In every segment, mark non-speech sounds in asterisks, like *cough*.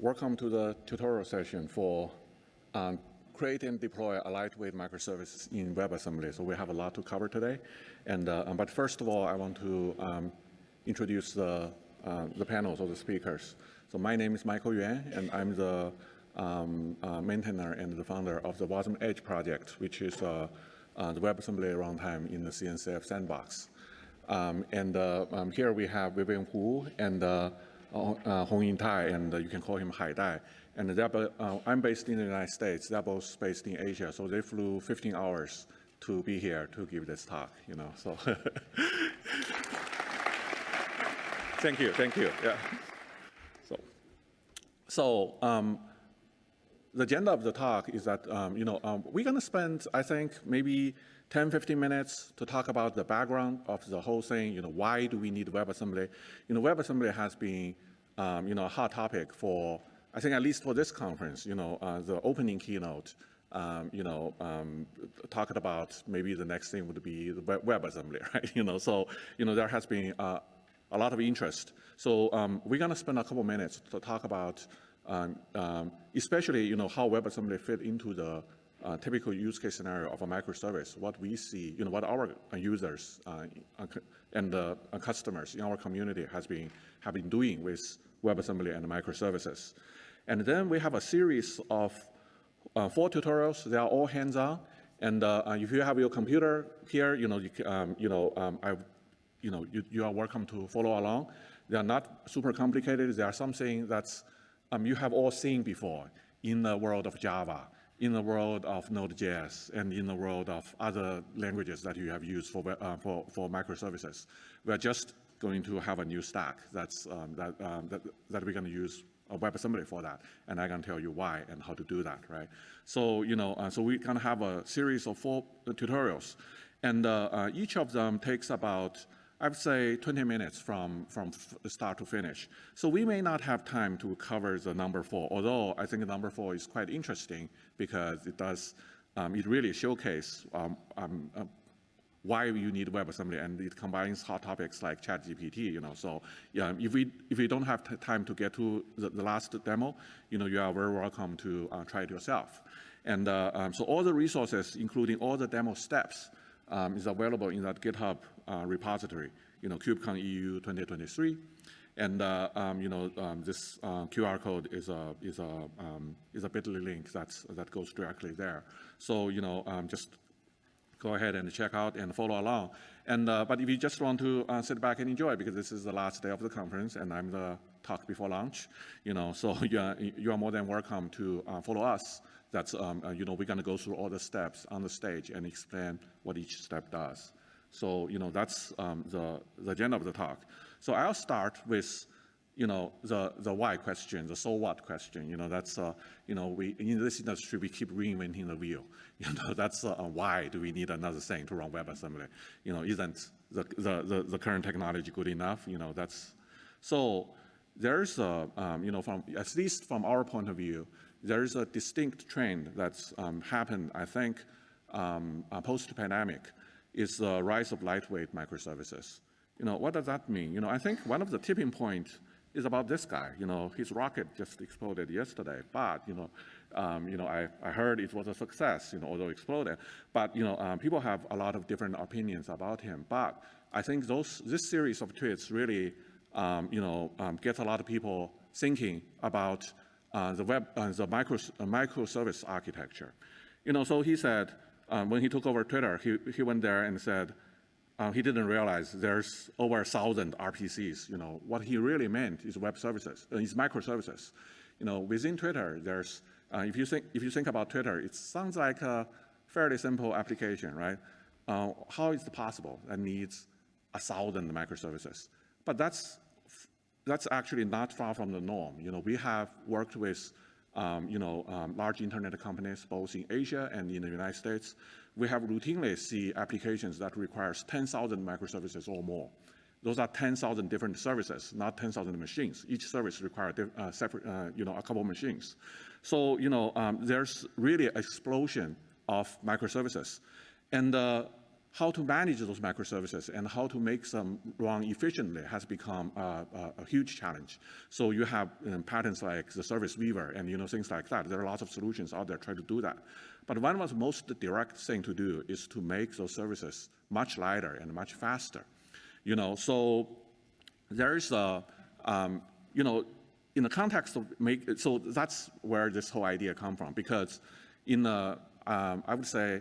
welcome to the tutorial session for um, create and deploy a lightweight microservice in WebAssembly. So we have a lot to cover today. And, uh, but first of all, I want to um, introduce the, uh, the panels of the speakers. So my name is Michael Yuan, and I'm the um, uh, maintainer and the founder of the Wasm Edge project, which is uh, uh, the WebAssembly runtime in the CNCF sandbox. Um, and uh, um, here we have Vivian Hu and uh, uh, Hong Yin Tai, and you can call him Hai Dai. And I'm based in the United States. They're both based in Asia, so they flew 15 hours to be here to give this talk. You know, so *laughs* thank you, thank you. Yeah. So, so um, the agenda of the talk is that, um, you know, um, we're going to spend, I think, maybe 10, 15 minutes to talk about the background of the whole thing. You know, why do we need WebAssembly? You know, WebAssembly has been, um, you know, a hot topic for, I think, at least for this conference. You know, uh, the opening keynote, um, you know, um, talked about maybe the next thing would be the WebAssembly, *laughs* right? You know, so, you know, there has been uh, a lot of interest. So um, we're going to spend a couple minutes to talk about um, um, especially you know how WebAssembly fit into the uh, typical use case scenario of a microservice, what we see, you know, what our users uh, and uh, customers in our community has been have been doing with WebAssembly and microservices. And then we have a series of uh, four tutorials. They are all hands-on. And uh, if you have your computer here, you know, you, um, you know, um, I, you know, you, you, are welcome to follow along. They are not super complicated. They are something that's um, you have all seen before in the world of Java, in the world of Node.js, and in the world of other languages that you have used for, uh, for, for microservices. We're just going to have a new stack that's, um, that, um, that, that, we're going to use a WebAssembly for that, and I can tell you why and how to do that, right? So, you know, uh, so going to have a series of four tutorials, and uh, uh each of them takes about I would say 20 minutes from, from start to finish. So we may not have time to cover the number four, although I think number four is quite interesting because it does, um, it really showcases um, um, uh, why you need WebAssembly, and it combines hot topics like ChatGPT, you know. So yeah, if we if we don't have time to get to the, the, last demo, you know, you are very welcome to uh, try it yourself. And uh, um, so all the resources, including all the demo steps, um, is available in that GitHub uh, repository, you know, KubeCon EU 2023. And uh, um, you know, um, this uh, QR code is a is a um, is a Bitly link that's that goes directly there. So you know, um, just go ahead and check out and follow along. And uh, but if you just want to uh, sit back and enjoy, because this is the last day of the conference, and I'm the talk before lunch, you know, so *laughs* you are you are more than welcome to uh, follow us that's, um, uh, you know, we're going to go through all the steps on the stage and explain what each step does. So, you know, that's um, the, the agenda of the talk. So I'll start with, you know, the, the why question, the so what question. You know, that's, uh, you know, we, in this industry, we keep reinventing the wheel. *laughs* You know, that's uh, why do we need another thing to run WebAssembly? You know, isn't the, the, the, the current technology good enough? You know, that's, so there's, a, um, you know, from, at least from our point of view, there is a distinct trend that's um, happened, I think, um, uh, post-pandemic, is the rise of lightweight microservices. You know, what does that mean? You know, I think one of the tipping points is about this guy. You know, his rocket just exploded yesterday, but, you know, um, you know, I, I heard it was a success, you know, although exploded. But, you know, um, people have a lot of different opinions about him. But I think those, this series of tweets really, um, you know, um, gets a lot of people thinking about the web, uh, the micro, uh, microservice architecture. You know, so he said, um, when he took over Twitter, he, he went there and said, uh, he didn't realize there's over a thousand RPCs. You know, what he really meant is web services, uh, is microservices. You know, within Twitter, there's, uh, if, you think, if you think about Twitter, it sounds like a fairly simple application, right? Uh, how is it possible that needs a thousand microservices? But that's that's actually not far from the norm. You know, we have worked with um, you know, um, large internet companies both in Asia and in the United States. We have routinely see applications that requires 10,000 microservices or more. Those are 10,000 different services, not 10,000 machines. Each service requires uh, separate, uh, you know, a couple of machines. So, you know, um, there's really an explosion of microservices. And uh, how to manage those microservices and how to make them run efficiently has become a, huge challenge. So you have you know, patterns like the service weaver and you know things like that. There are lots of solutions out there trying to do that. But one of the most direct thing to do is to make those services much lighter and much faster. You know, so there is a, um, you know, in the context of make, so that's where this whole idea come from because in the, um, I would say,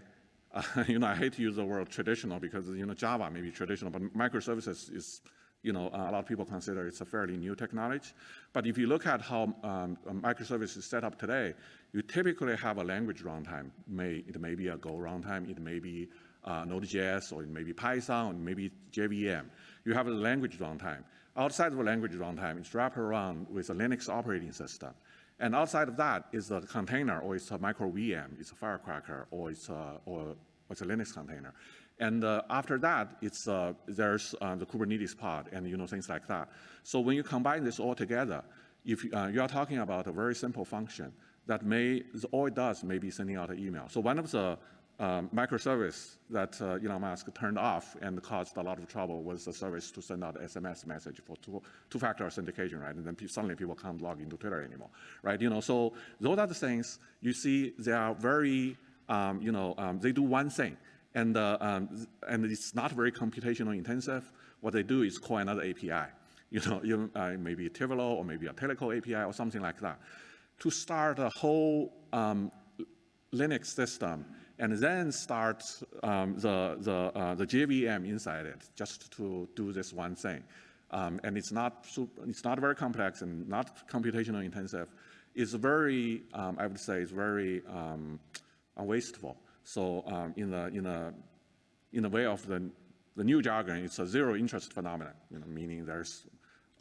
uh, *laughs* you know, I hate to use the word traditional because, you know, Java may be traditional, but microservices is, you know, a lot of people consider it's a fairly new technology. But if you look at how um, microservices is set up today, you typically have a language runtime. May, it may be a Go runtime, it may be uh, Node.js, or it may be Python, or it may be JVM. You have a language runtime. Outside of a language runtime, it's wrapped around with a Linux operating system. And outside of that is a container, or it's a micro VM, it's a Firecracker, or it's a, or it's a Linux container. And uh, after that, it's, uh, there's uh, the Kubernetes pod and you know things like that. So when you combine this all together, if uh, you are talking about a very simple function that may, all it does may be sending out an email. So one of the um, microservice that uh, Elon Musk turned off and caused a lot of trouble was the service to send out SMS message for two, two-factor authentication, right? And then suddenly people can't log into Twitter anymore, right? You know, so those are the things you see. They are very, um, you know, um, they do one thing, and uh, um, and it's not very computational intensive. What they do is call another API, *laughs* you know, uh, maybe Twilio or maybe a Teleco API or something like that, to start a whole um, Linux system and then start um, the, the, uh, the JVM inside it just to do this one thing. Um, and it's not, super, it's not very complex and not computational intensive. It's very, um, I would say, it's very um, wasteful. So um, in, the, in, the, in the way of the, the new jargon, it's a zero interest phenomenon, you know, meaning there's,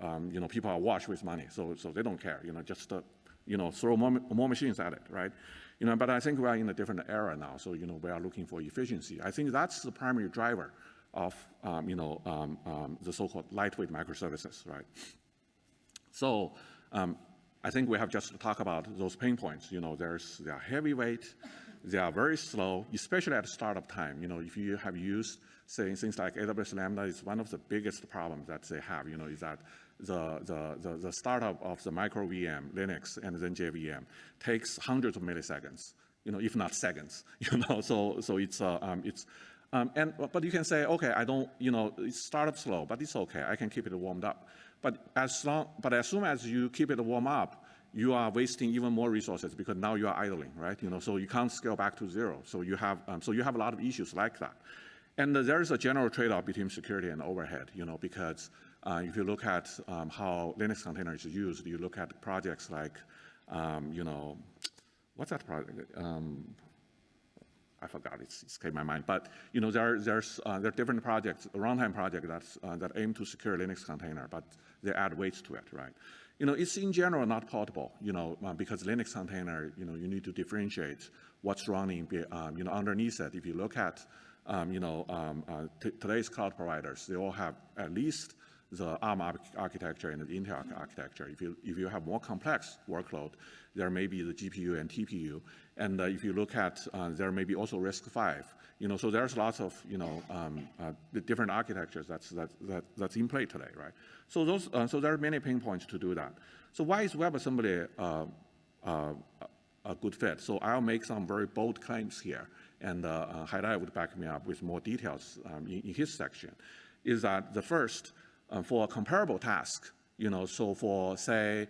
um, you know, people are washed with money, so, so they don't care, you know, just, uh, you know, throw more, more machines at it, right? You know, but I think we are in a different era now, so, you know, we are looking for efficiency. I think that's the primary driver of, um, you know, um, um, the so-called lightweight microservices, right? So um, I think we have just talked about those pain points. You know, there's, they are heavyweight, they are very slow, especially at startup time. You know, if you have used, say, things like AWS Lambda, is one of the biggest problems that they have, you know, is that the, the, the, the startup of the micro VM, Linux, and then JVM takes hundreds of milliseconds, you know, if not seconds, *laughs* you know, so, so it's, uh, um, it's, um, and, but you can say, okay, I don't, you know, it started slow, but it's okay, I can keep it warmed up. But as long, but as soon as you keep it warm up, you are wasting even more resources because now you are idling, right? You know, so you can't scale back to zero. So you have, um, so you have a lot of issues like that. And there is a general trade-off between security and overhead, you know, because uh, if you look at um, how Linux container is used, you look at projects like, um, you know, what's that project? Um, I forgot, it's escaped my mind. But you know, there, there's uh, there are different projects, a runtime project uh, that aim to secure Linux container, but they add weights to it, right? You know, it's in general not portable, you know, uh, because Linux container, you know, you need to differentiate what's running, um, you know, underneath it. If you look at, um, you know, um, uh, today's cloud providers, they all have at least the ARM architecture and the Intel architecture. If you, if you have more complex workload, there may be the GPU and TPU. And uh, if you look at, uh, there may be also RISC-V. You know, so there's lots of, you know, um, uh, different architectures that's, that, that, that's in play today, right? So those, uh, so there are many pain points to do that. So why is WebAssembly uh, uh, a good fit? So I'll make some very bold claims here, and uh, Haidai would back me up with more details um, in, in his section, is that the first, uh, for a comparable task, you know, so for say,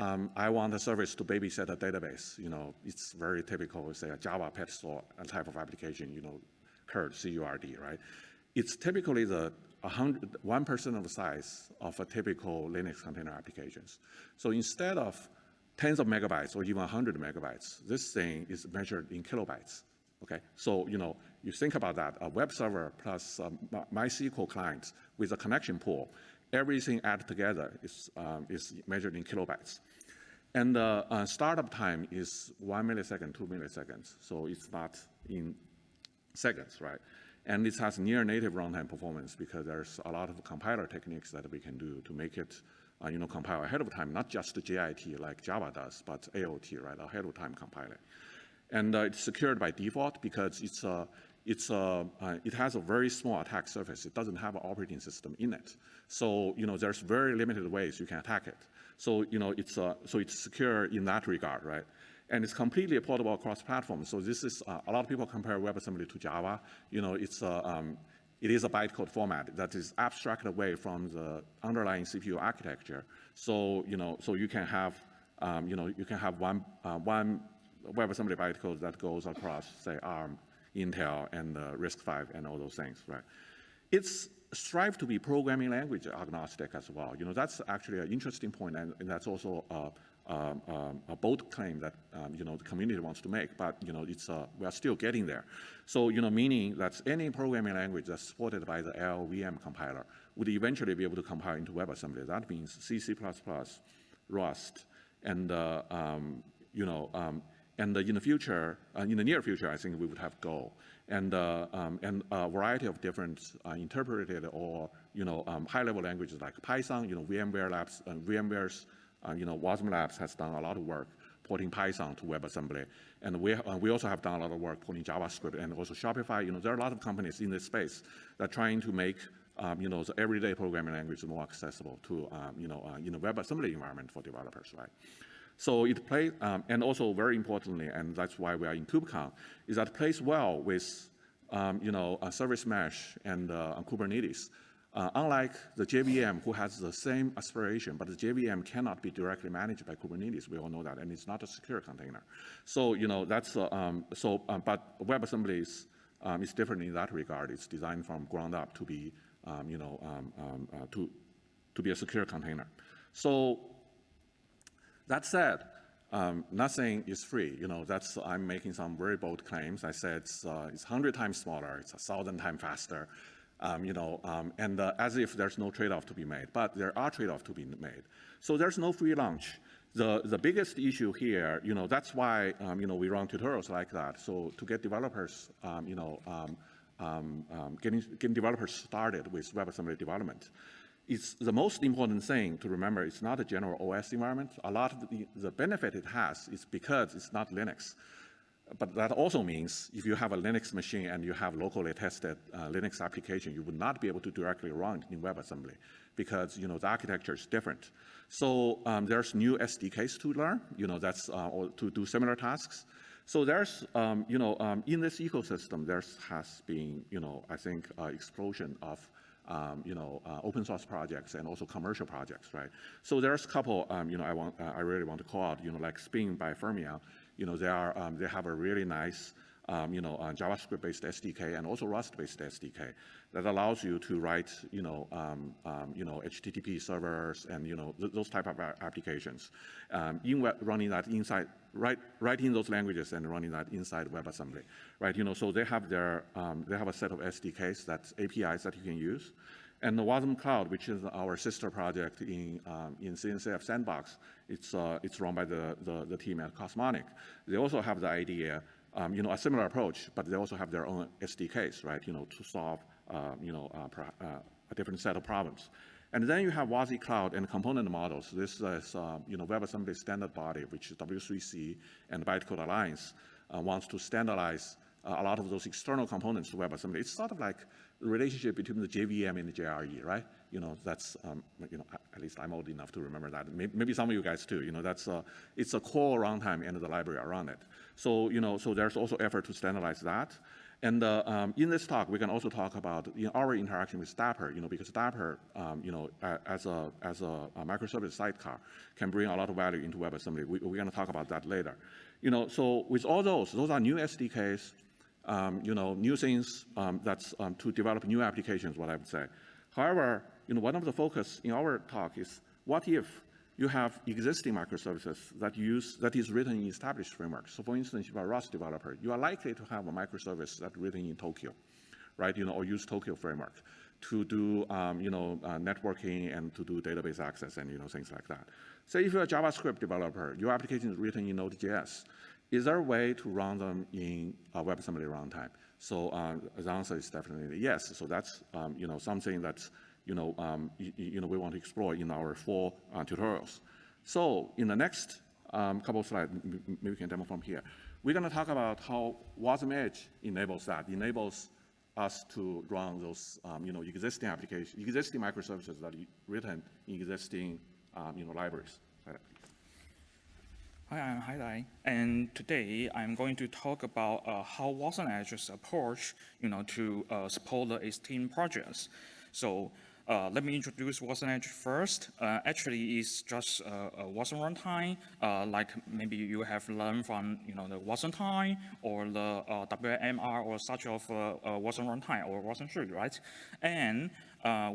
um, I want a service to babysit a database, you know, it's very typical, say a Java pet store type of application, you know, CURD, C-U-R-D, right? It's typically the 1% of the size of a typical Linux container applications. So instead of tens of megabytes or even 100 megabytes, this thing is measured in kilobytes. Okay, so you know, you think about that, a web server plus a MySQL client with a connection pool, everything added together is, um, is measured in kilobytes. And uh, uh, startup time is one millisecond, two milliseconds, so it's not in seconds, right? And it has near native runtime performance because there's a lot of compiler techniques that we can do to make it, uh, you know, compile ahead of time, not just JIT like Java does, but AOT, right, ahead of time compiling. And uh, it's secured by default because it's, uh, it's a, uh, it has a very small attack surface. It doesn't have an operating system in it. So, you know, there's very limited ways you can attack it. So, you know, it's, uh, so it's secure in that regard, right? And it's completely portable across platforms. So this is, uh, a lot of people compare WebAssembly to Java. You know, it's a, um, it is a bytecode format that is abstracted away from the underlying CPU architecture. So, you know, so you can have, um, you know, you can have one, uh, one WebAssembly bytecode that goes across, say, ARM, Intel, and uh, RISC-V, and all those things, right? It's strive to be programming language agnostic as well. You know, that's actually an interesting point, and, and that's also a, a, a, bold claim that um, you know the community wants to make. But you know, it's uh, we are still getting there. So you know, meaning that any programming language that's supported by the LLVM compiler would eventually be able to compile into WebAssembly. That means C, C++, Rust, and uh, um, you know, um, and in the future, uh, in the near future, I think we would have Go and, uh, um, and a variety of different uh, interpreted or you know um, high-level languages like Python. You know, VMware Labs, uh, VMware's uh, you know Wasm Labs has done a lot of work porting Python to WebAssembly, and we uh, we also have done a lot of work porting JavaScript and also Shopify. You know, there are a lot of companies in this space that are trying to make um, you know, the everyday programming language more accessible to, um, you know, uh, in a WebAssembly environment for developers, right? So it plays, um, and also very importantly, and that's why we are in KubeCon, is that plays well with, um, you know, a service mesh and uh, Kubernetes. Uh, unlike the JVM, who has the same aspiration, but the JVM cannot be directly managed by Kubernetes. We all know that, and it's not a secure container. So you know that's uh, um, so. Um, but WebAssembly is um, is different in that regard. It's designed from ground up to be um, you know um, um, uh, to to be a secure container. So that said, um, nothing is free. You know, that's, I'm making some very bold claims. I said it's, uh, it's 100 times smaller, it's a 1,000 times faster, um, you know, um, and uh, as if there's no trade-off to be made. But there are trade-offs to be made. So there's no free lunch. The, the biggest issue here, you know, that's why, um, you know, we run tutorials like that. So to get developers, um, you know, um, getting, getting developers started with WebAssembly development it's the most important thing to remember it's not a general OS environment. A lot of the, the benefit it has is because it's not Linux. But that also means if you have a Linux machine and you have locally tested uh, Linux application, you would not be able to directly run in WebAssembly because you know the architecture is different. So um, there's new SDKs to learn, you know, that's uh, to do similar tasks. So there's, um, you know, um, in this ecosystem, there has been, you know, I think, uh, explosion of um, you know, uh, open source projects and also commercial projects, right? So there's a couple, um, you know, I want, uh, I really want to call out, you know, like Spin by Fermyon, you know, they are, um, they have a really nice, um, you know, uh, JavaScript-based SDK and also Rust-based SDK that allows you to write, you know, um, um, you know, HTTP servers and you know th those type of applications, in running that inside, write, writing those languages and running that inside WebAssembly, right? You know, so they have their, um, they have a set of SDKs that's APIs that you can use, and the Wasm Cloud, which is our sister project in um, in CNCF Sandbox, it's uh, it's run by the, the, the team at Cosmonic. They also have the idea. Um, you know, a similar approach, but they also have their own SDKs, right? You know, to solve uh, you know, uh, uh, a different set of problems. And then you have WASI Cloud and component models. This is, uh, you know, WebAssembly standard body, which is W3C and Bytecode Alliance uh, wants to standardize uh, a lot of those external components to WebAssembly. It's sort of like the relationship between the JVM and the JRE, right? You know, that's, um, you know, at least I'm old enough to remember that. Maybe, maybe some of you guys too. You know, that's, it's a core runtime and the library around it. So, you know, so there's also effort to standardize that. And uh, um, in this talk, we can also talk about in our interaction with Dapr, you know, because Dapr, um, you know, as a as a, a, microservice sidecar, can bring a lot of value into WebAssembly. We, are going to talk about that later. You know, so with all those, those are new SDKs, um, you know, new things um, that's um, to develop new applications. What I would say. However, you know, one of the focus in our talk is what if you have existing microservices that use that is written in established frameworks. So for instance, if you're a Rust developer, you are likely to have a microservice that's written in Tokio, right? You know, or use Tokio framework to do, um, you know, uh, networking and to do database access and, you know, things like that. Say if you're a JavaScript developer, your application is written in Node.js. Is there a way to run them in a WebAssembly runtime? So uh, the answer is definitely yes. So that's, um, you know, something that's you know, um, you, you, know, we want to explore in our four uh, tutorials. So in the next um, couple slides, maybe we can demo from here. We're going to talk about how Wasm Edge enables that, enables us to run those, um, you know, existing applications, existing microservices that are written in existing, um, you know, libraries. Hi, I'm Haidai, and today I'm going to talk about uh, how Wasm Edge's approach, you know, to uh, support the Steam projects. So uh, let me introduce Wasm Edge first. Uh, actually, it's just a Wasm runtime, uh, like maybe you have learned from, you know, the Wasmtime or the uh, WMR or such of Wasm runtime or Wasm3, right? And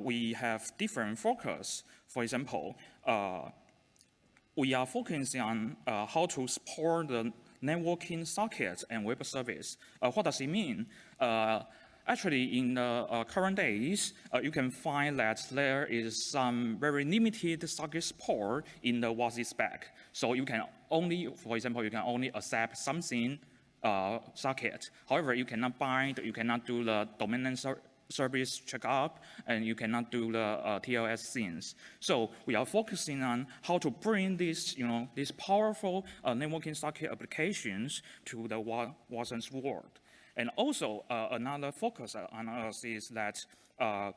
we have different focus. For example, we are focusing on uh, how to support the networking sockets and web service. Uh, what does it mean? Actually, in the uh, current days, uh, you can find that there is some very limited socket support in the WASI spec. So you can only, for example, you can only accept something uh, socket. However, you cannot bind, you cannot do the domain name service checkup, and you cannot do the uh, TLS things. So we are focusing on how to bring these, you know, these powerful uh, networking socket applications to the Wasm's world. And also uh, another focus on us is that uh,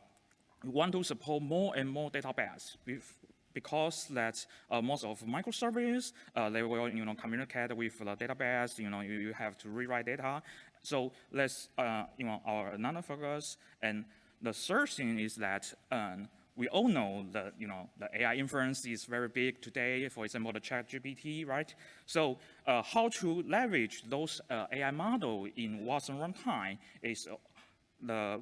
we want to support more and more database because that uh, most of microservices, uh, they will, you know, communicate with the database, you know, you, you have to rewrite data, so let's, uh, you know, our another focus. And the third thing is that um, we all know that, you know, the AI inference is very big today, for example, the chat GPT, right? So uh, how to leverage those uh, AI model in Wasm runtime is uh, the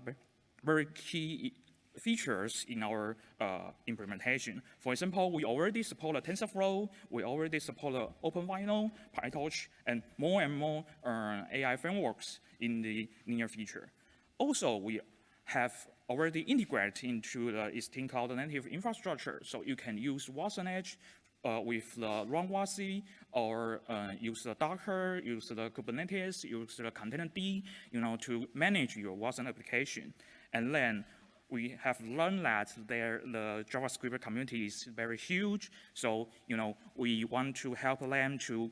very key features in our uh, implementation. For example, we already support the TensorFlow, we already support the OpenVINO, PyTorch, and more and more uh, AI frameworks in the near future. Also, we have already integrated into the existing cloud native infrastructure, so you can use Wasm Edge uh, with the runwasi or uh, use the Docker, use the Kubernetes, use the Containerd, you know, to manage your Wasm application. And then we have learned that there, the JavaScript community is very huge. So, you know, we want to help them to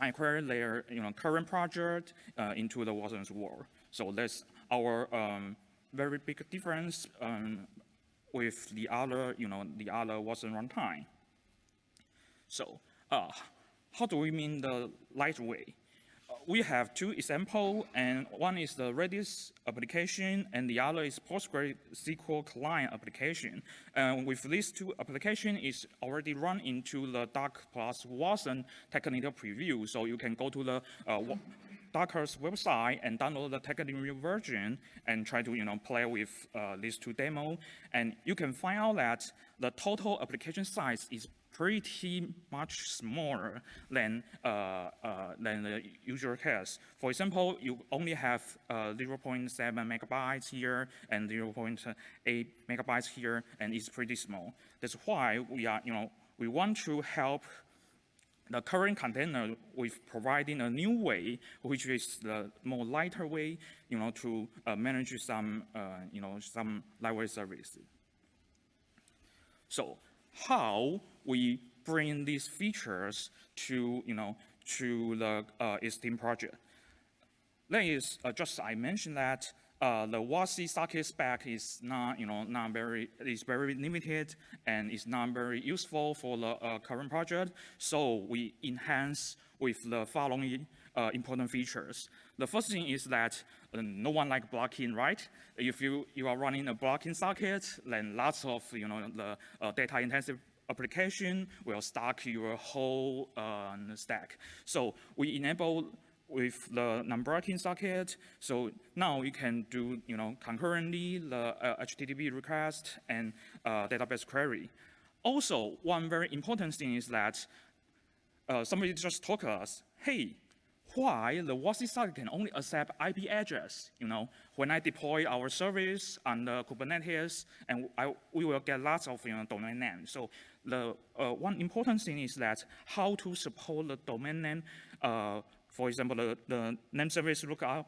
migrate their, you know, current project uh, into the Wasm's world. So that's our um, very big difference um, with the other, you know, the other Wasm runtime. So, uh, how do we mean the lightweight? we have two examples, and one is the Redis application, and the other is PostgreSQL client application. And with these two applications, it's already run into the Docker plus Wasm technical preview. So you can go to the uh, Docker's website and download the technical version and try to you know play with uh, these two demo. And you can find out that the total application size is pretty much smaller than, uh, uh, than the usual case. For example, you only have uh, 0.7 megabytes here and 0.8 megabytes here, and it's pretty small. That's why we are, you know, we want to help the current container with providing a new way, which is the more lighter way, you know, to uh, manage some, uh, you know, some lightweight service. So how we bring these features to, you know, to the uh, project. That is, uh, just I mentioned that uh, the WASI socket spec is not, you know, not very, is very limited and is not very useful for the uh, current project. So we enhance with the following uh, important features. The first thing is that uh, no one like blocking, right? If you, you are running a blocking socket, then lots of, you know, the uh, data intensive application will stack your whole uh, stack. So we enable with the non-blocking socket. So now you can do, you know, concurrently the uh, HTTP request and uh, database query. Also, one very important thing is that uh, somebody just told us, hey, why the WASI socket can only accept IP address. You know, when I deploy our service on the Kubernetes, and I, we will get lots of you know domain names. So the uh, one important thing is that how to support the domain name. Uh, for example, the, the name service lookup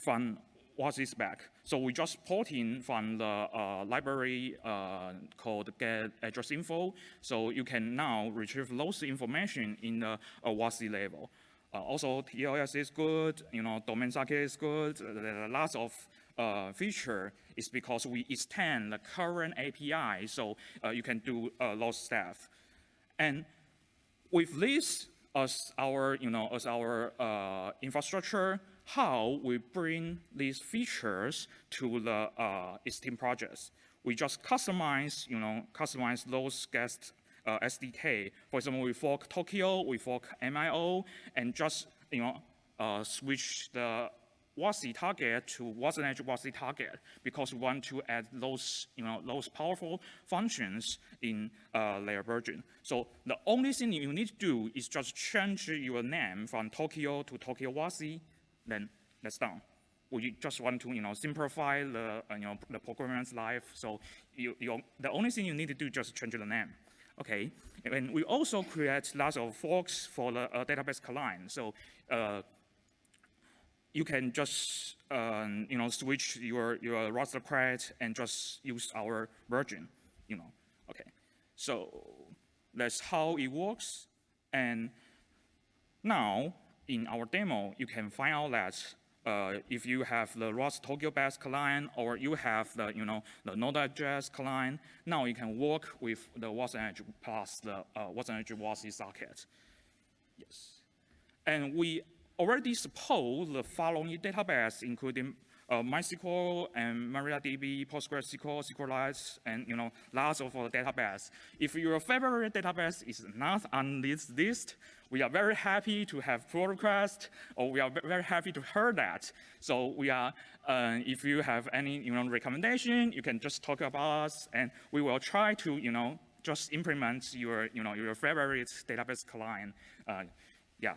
from WASI back. So we just port in from the uh, library uh, called get address info. So you can now retrieve those information in the uh, WASI level. Uh, also, TLS is good, you know, domain socket is good. There are lots of uh, feature is because we extend the current API, so uh, you can do uh, those stuff. And with this as our, you know, as our uh, infrastructure, how we bring these features to the uh, Steam projects. We just customize, you know, customize those guest uh, SDK. For example, we fork Tokio, we fork MIO, and just, you know, uh, switch the WASI target to Wasm Edge WASI target because we want to add those, you know, those powerful functions in uh, their version. So the only thing you need to do is just change your name from Tokio to Tokio WASI, then that's done. We just want to, you know, simplify the, uh, you know, the programmer's life. So you, you, the only thing you need to do is just change the name. Okay, and we also create lots of forks for the uh, database client. So uh, you can just um, you know switch your your roster credit and just use our version, you know. Okay, so that's how it works. And now in our demo, you can find out that uh, if you have the Rust Tokio based client or you have the you know the Node.js client, now you can work with the Wasm Edge plus the uh, Edge WASI socket. Yes, and we already support the following database, including uh, MySQL and MariaDB, PostgreSQL, SQLite, and you know lots of other database. If your favorite database is not on this list, we are very happy to have pull request, or we are very happy to hear that. So we are, uh, if you have any you know recommendation, you can just talk about us, and we will try to you know just implement your you know your favorite database client. Uh, yeah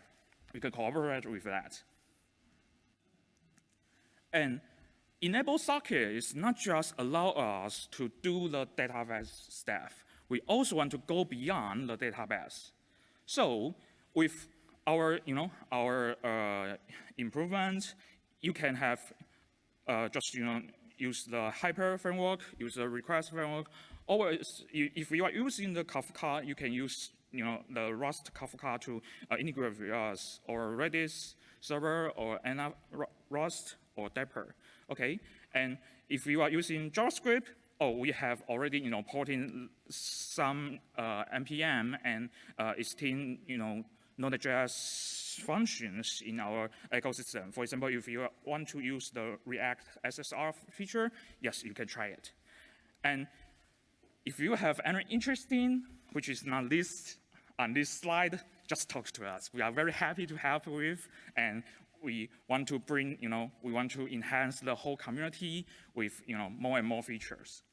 we can cooperate with that. And enable socket is not just allow us to do the database stuff. We also want to go beyond the database. So with our, you know, our uh, improvements, you can have uh, just, you know, use the hyper framework, use the request framework, or if you are using the Kafka, you can use you know, the Rust Kafka to uh, integrate with us, or Redis server, or Anna Rust, or Dapr, okay? And if you are using JavaScript, oh, we have already, you know, porting some uh, NPM and uh, existing, you know, Node.js functions in our ecosystem. For example, if you want to use the React SSR feature, yes, you can try it. And if you have any interesting which is not listed on this slide, just talk to us. We are very happy to help with, and we want to bring, you know, we want to enhance the whole community with, you know, more and more features.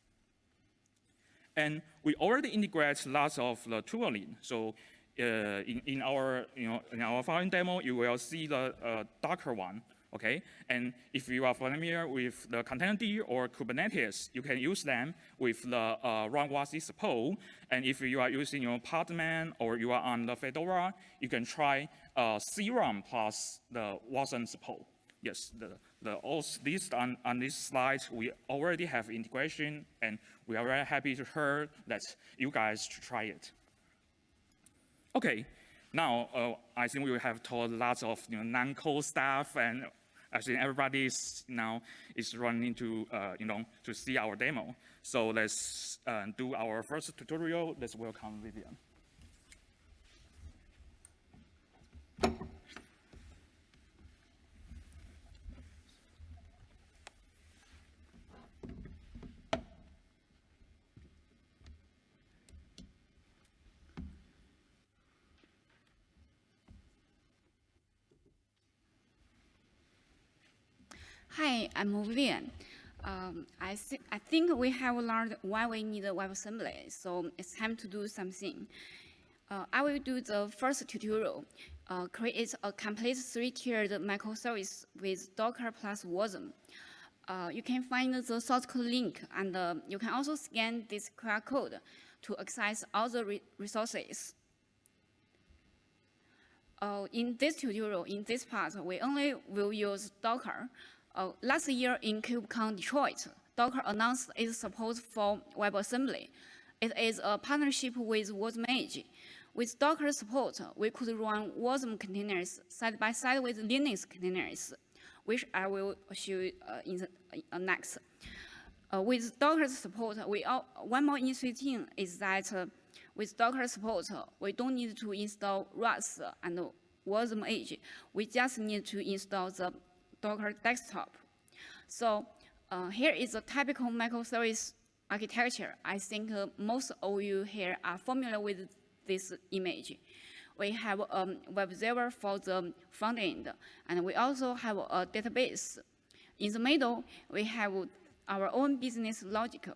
And we already integrate lots of the tooling. So uh, in, in our, you know, in our following demo, you will see the uh, one okay? And if you are familiar with the Containerd or Kubernetes, you can use them with the uh, runwasi support. And if you are using your Podman or you are on the Fedora, you can try uh, CRUN plus the Wasm support. Yes, the, the all this on, on this slide, we already have integration, and we are very happy to hear that you guys try it. Okay, now uh, I think we have told lots of you know, non-code stuff and I think everybody is now is running to, uh, you know, to see our demo. So let's uh, do our first tutorial. Let's welcome Vivian. Hi, I'm Vivian. Um, I, th I think we have learned why we need WebAssembly, so it's time to do something. Uh, I will do the first tutorial, uh, create a complete three-tiered microservice with Docker plus Wasm. Uh, you can find the source code link, and uh, you can also scan this QR code to access all the re resources. Uh, in this tutorial, in this part, we only will use Docker, Uh, last year in KubeCon Detroit, Docker announced its support for WebAssembly. It is a partnership with Wasm Edge. With Docker support, we could run Wasm containers side by side with Linux containers, which I will show uh, in the uh, next. Uh, with Docker support, we all, one more interesting is that uh, with Docker support, we don't need to install Rust and Wasm Edge. We just need to install the Docker desktop. So uh, here is a typical microservice architecture. I think uh, most of you here are familiar with this image. We have a um, web server for the front end, and we also have a database. In the middle, we have our own business logic.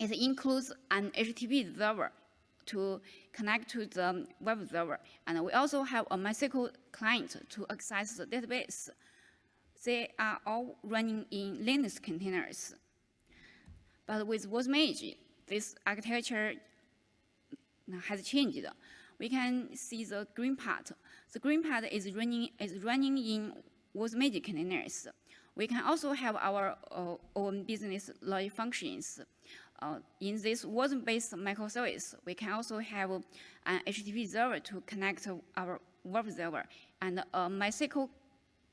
It includes an HTTP server to connect to the web server, and we also have a MySQL client to access the database. They are all running in Linux containers. But with Wasm Edge, this architecture has changed. We can see the green part. The green part is running, is running in Wasm Edge containers. We can also have our uh, own business logic functions. Uh, in this Wasm-based microservice, we can also have an HTTP server to connect our web server and a MySQL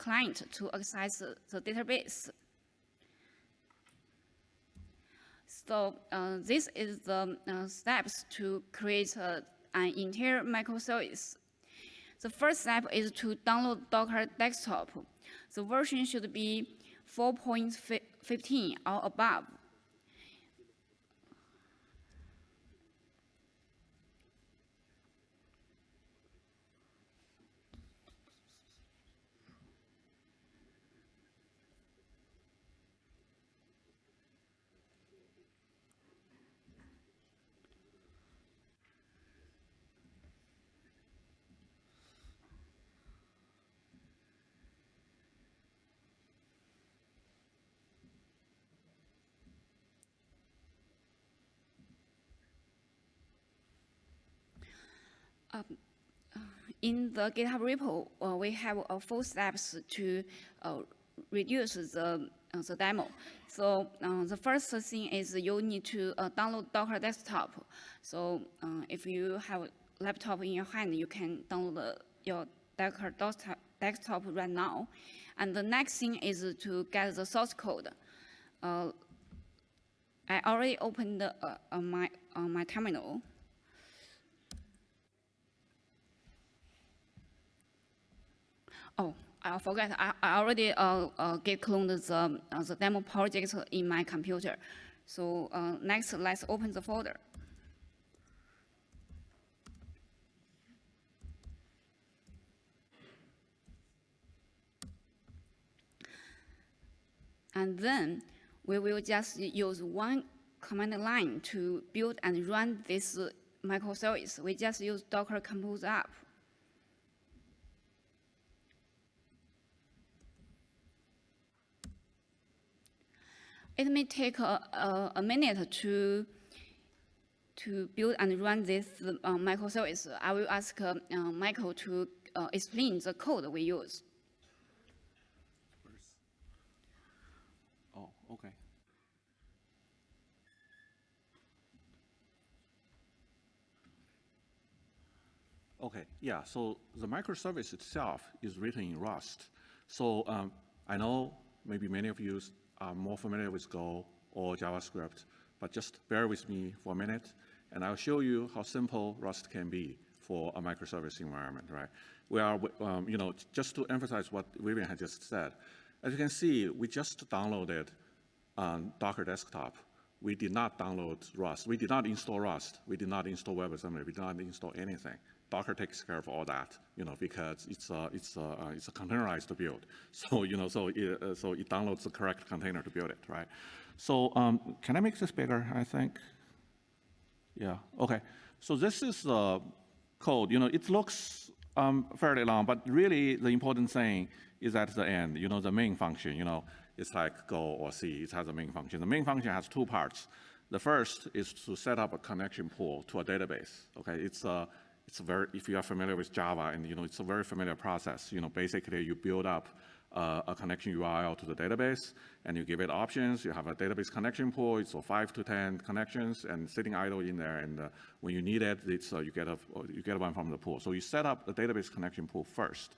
client to access the database. So uh, this is the uh, steps to create uh, an entire microservice. The first step is to download Docker Desktop. The version should be 4.15 or above. In the GitHub repo, uh, we have uh, four steps to uh, reduce the, uh, the demo. So uh, the first thing is you need to uh, download Docker Desktop. So if you have a laptop in your hand, you can download your Docker desktop right now. And the next thing is to get the source code. I already opened my, my terminal. Oh, I forgot. I, I already uh, uh, get cloned the, uh, the demo project in my computer. So uh, next, let's open the folder. And then we will just use one command line to build and run this microservice. We just use docker compose app. It may take a, a, a minute to to build and run this uh, microservice. I will ask uh, Michael to uh, explain the code we use. Oh, okay. Okay, yeah, so the microservice itself is written in Rust. So um, I know maybe many of you are more familiar with Go or JavaScript, but just bear with me for a minute, and I'll show you how simple Rust can be for a microservice environment, right? We are, um, you know, just to emphasize what Vivian had just said, as you can see, we just downloaded um, Docker Desktop. We did not download Rust. We did not install Rust. We did not install WebAssembly. We did not install anything. Docker takes care of all that, you know, because it's a, it's a, uh, it's a containerized build. *laughs* So, you know, so it, uh, so it downloads the correct container to build it, right? So um, can I make this bigger, I think? Yeah, okay. So this is the code. You know, it looks um, fairly long, but really the important thing is at the end, you know, the main function, you know, it's like Go or C, it has a main function. The main function has two parts. The first is to set up a connection pool to a database, okay? It's a, it's very, if you are familiar with Java, and you know, it's a very familiar process. You know, basically you build up uh, a connection URL to the database, and you give it options. You have a database connection pool. So five to 10 connections and sitting idle in there. And uh, when you need it, it's, uh, you, get a, you get one from the pool. So you set up the database connection pool first.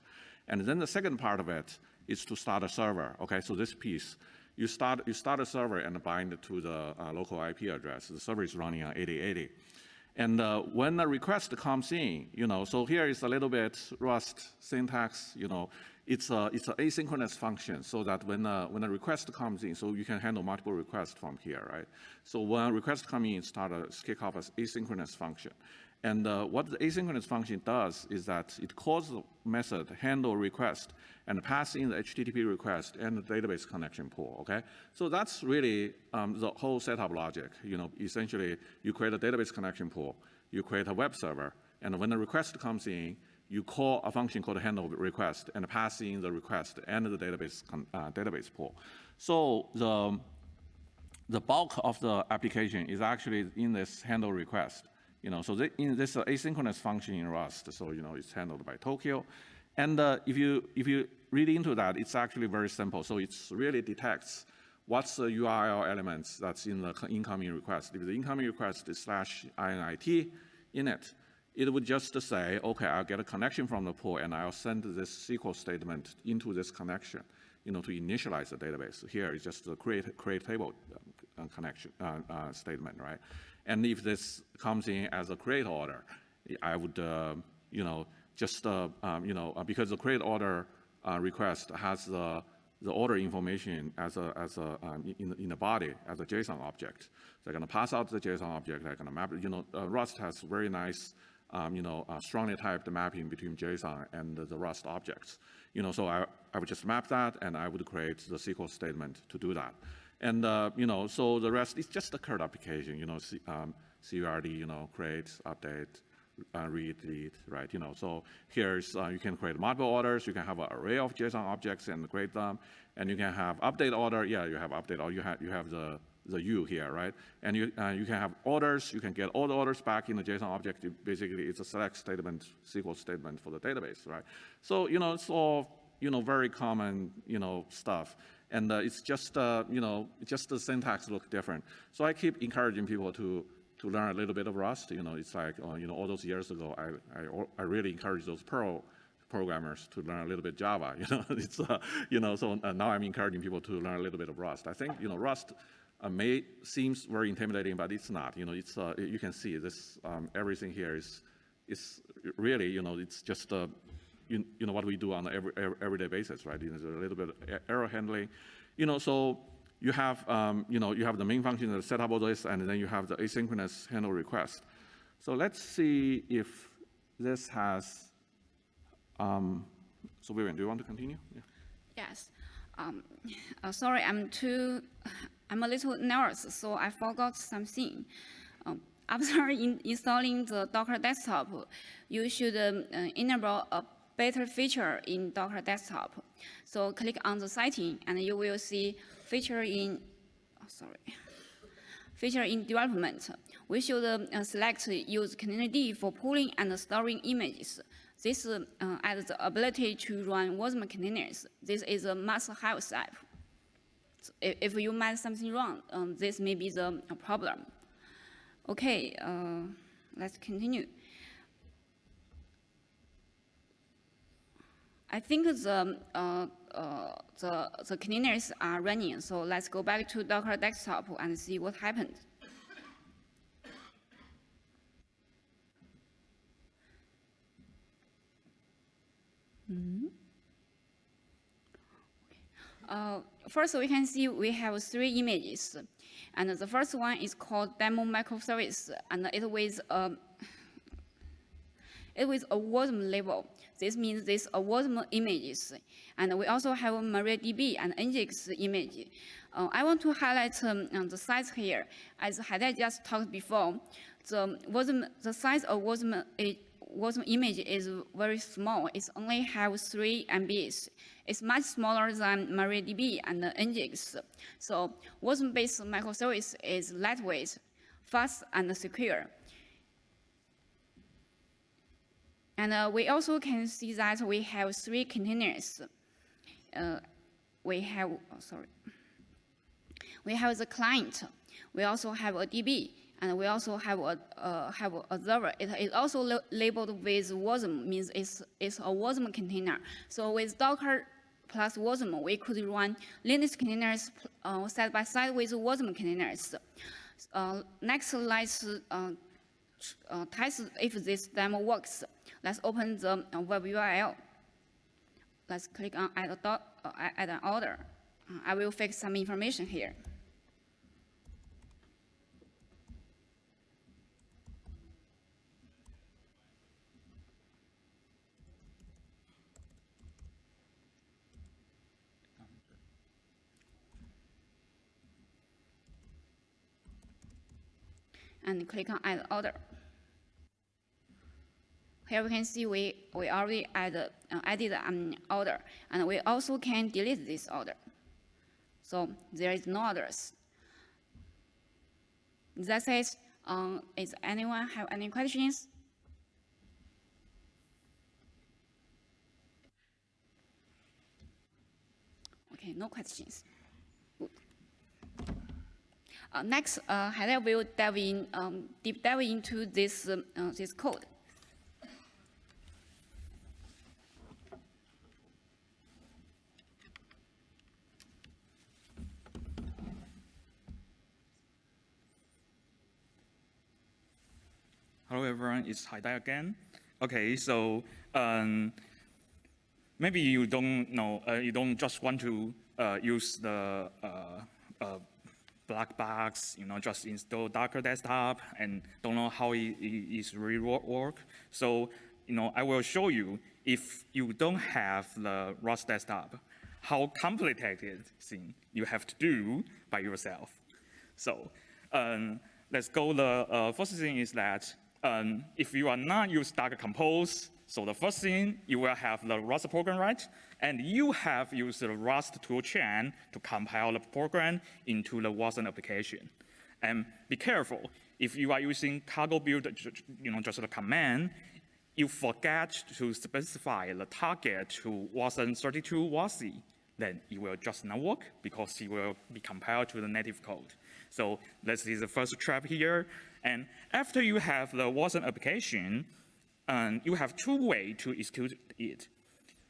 And then the second part of it is to start a server. Okay, so this piece, you start, you start a server and bind it to the uh, local IP address. The server is running on 8080. And uh, when a request comes in, you know, so here is a little bit Rust syntax, you know, it's a it's an asynchronous function so that when a, when a request comes in, so you can handle multiple requests from here, right? So when a request comes in, start a kick off as asynchronous function. And uh, what the asynchronous function does is that it calls the method handle request and pass in the HTTP request and the database connection pool, okay? So that's really um, the whole setup logic. You know, essentially, you create a database connection pool, you create a web server, and when the request comes in, you call a function called handle request and pass in the request and the database, uh, database pool. So the, the bulk of the application is actually in this handle request. You know, so the, in this uh, asynchronous function in Rust, so you know it's handled by Tokio. And uh, if you if you read into that, it's actually very simple. So it really detects what's the URL elements that's in the incoming request. If the incoming request is slash init in it, it would just say, okay, I'll get a connection from the pool and I'll send this SQL statement into this connection, you know, to initialize the database. Here is just the create create table uh, connection uh, uh, statement, right? And if this comes in as a create order, I would, uh, you know, just, uh, um, you know, uh, because the create order request has the, the order information as a, as a, um, in, in the body as a JSON object. They're going to pass out the JSON object. They're going to map it. You know, Rust has very nice, um, you know, uh, strongly typed mapping between JSON and the Rust objects. You know, so I, I would just map that, and I would create the SQL statement to do that. And, uh, you know, so the rest is just a CRUD application, you know, C, um, CURD, you know, create, update, uh, read, delete, right? You know, so here's, uh, you can create multiple orders, you can have an array of JSON objects and create them, and you can have update order, yeah, you have update, or you have, you have the, the U here, right? And you, uh, you can have orders, you can get all the orders back in the JSON object. Basically, it's a select statement, SQL statement for the database, right? So, you know, it's all, you know, very common, you know, stuff. And uh, it's just, uh, you know, just the syntax look different. So I keep encouraging people to, to learn a little bit of Rust. You know, it's like, uh, you know, all those years ago, I, I, I really encourage those Perl programmers to learn a little bit Java. *laughs* You know, it's, uh, you know, so uh, now I'm encouraging people to learn a little bit of Rust. I think, you know, Rust uh, may seems very intimidating, but it's not. You know, it's you can see this um, everything here is is really you know it's just you, you know, what we do on every, every, everyday basis, right? There's a little bit of error handling. You know, so you have, um, you know, you have the main function that set up all this, and then you have the asynchronous handle request. So let's see if this has, um, so Vivian, do you want to continue? Yeah. Yes. Um, uh, sorry, I'm too, *laughs* I'm a little nervous, so I forgot something. Um, *laughs* after in installing the Docker desktop, you should um, uh, enable a better feature in Docker Desktop. So click on the setting and you will see feature in, oh, sorry, feature in development. We should uh, select use containerd for pulling and storing images. This uh, adds the ability to run Wasm containers. This is a must-have step. So if you might something wrong, um, this may be the problem. Okay, uh, let's continue. I think the, uh, uh, the, the containers are running, so let's go back to Docker desktop and see what happened. Mm -hmm. uh, first, we can see we have three images. And the first one is called demo microservice, and it a, it with a Wasm label. This means this awardable images. And we also have MariaDB and Nginx image. Uh, I want to highlight um, the size here. As Haidai just talked before, the, WASM, the size of WASM, WASM image is very small. It only have 3 MBs. It's much smaller than MariaDB and Nginx. So WASM-based microservice is lightweight, fast, and secure. And uh, we also can see that we have three containers. uh, we have, oh, sorry, we have the client. We also have a DB, and we also have a uh, have a server. It is also labeled with WASM, means it's it's a WASM container. So with Docker plus WASM, we could run Linux containers uh, side by side with WASM containers. Uh, next, let's uh, uh, test if this demo works. Let's open the uh, web URL. Let's click on add, a dot, uh, add an order. Uh, I will fix some information here. and click on add order. Here we can see we, we already add, uh, added an order, and we also can delete this order. So there is no others. That says, um, is anyone have any questions? Okay, no questions. Uh, next, uh, Haidai will dive in, um, deep dive into this, um, uh, this code. Hello, everyone. It's Haidai again. Okay, so um, maybe you don't know, uh, you don't just want to uh, use the uh, uh, black box, you know, just install Docker desktop and don't know how it is really wo- work. So, you know, I will show you if you don't have the Rust desktop, how complicated thing you have to do by yourself. So um, let's go. The uh, first thing is that um, if you are not use Docker Compose, so the first thing you will have the Rust program, right? And you have used the Rust toolchain to compile the program into the Wasm application. And be careful, if you are using cargo build, you know, just the command, you forget to specify the target to Wasm 32 WASI, then it will just not work because it will be compiled to the native code. So this is the first trap here. And after you have the Wasm application, um, you have two ways to execute it.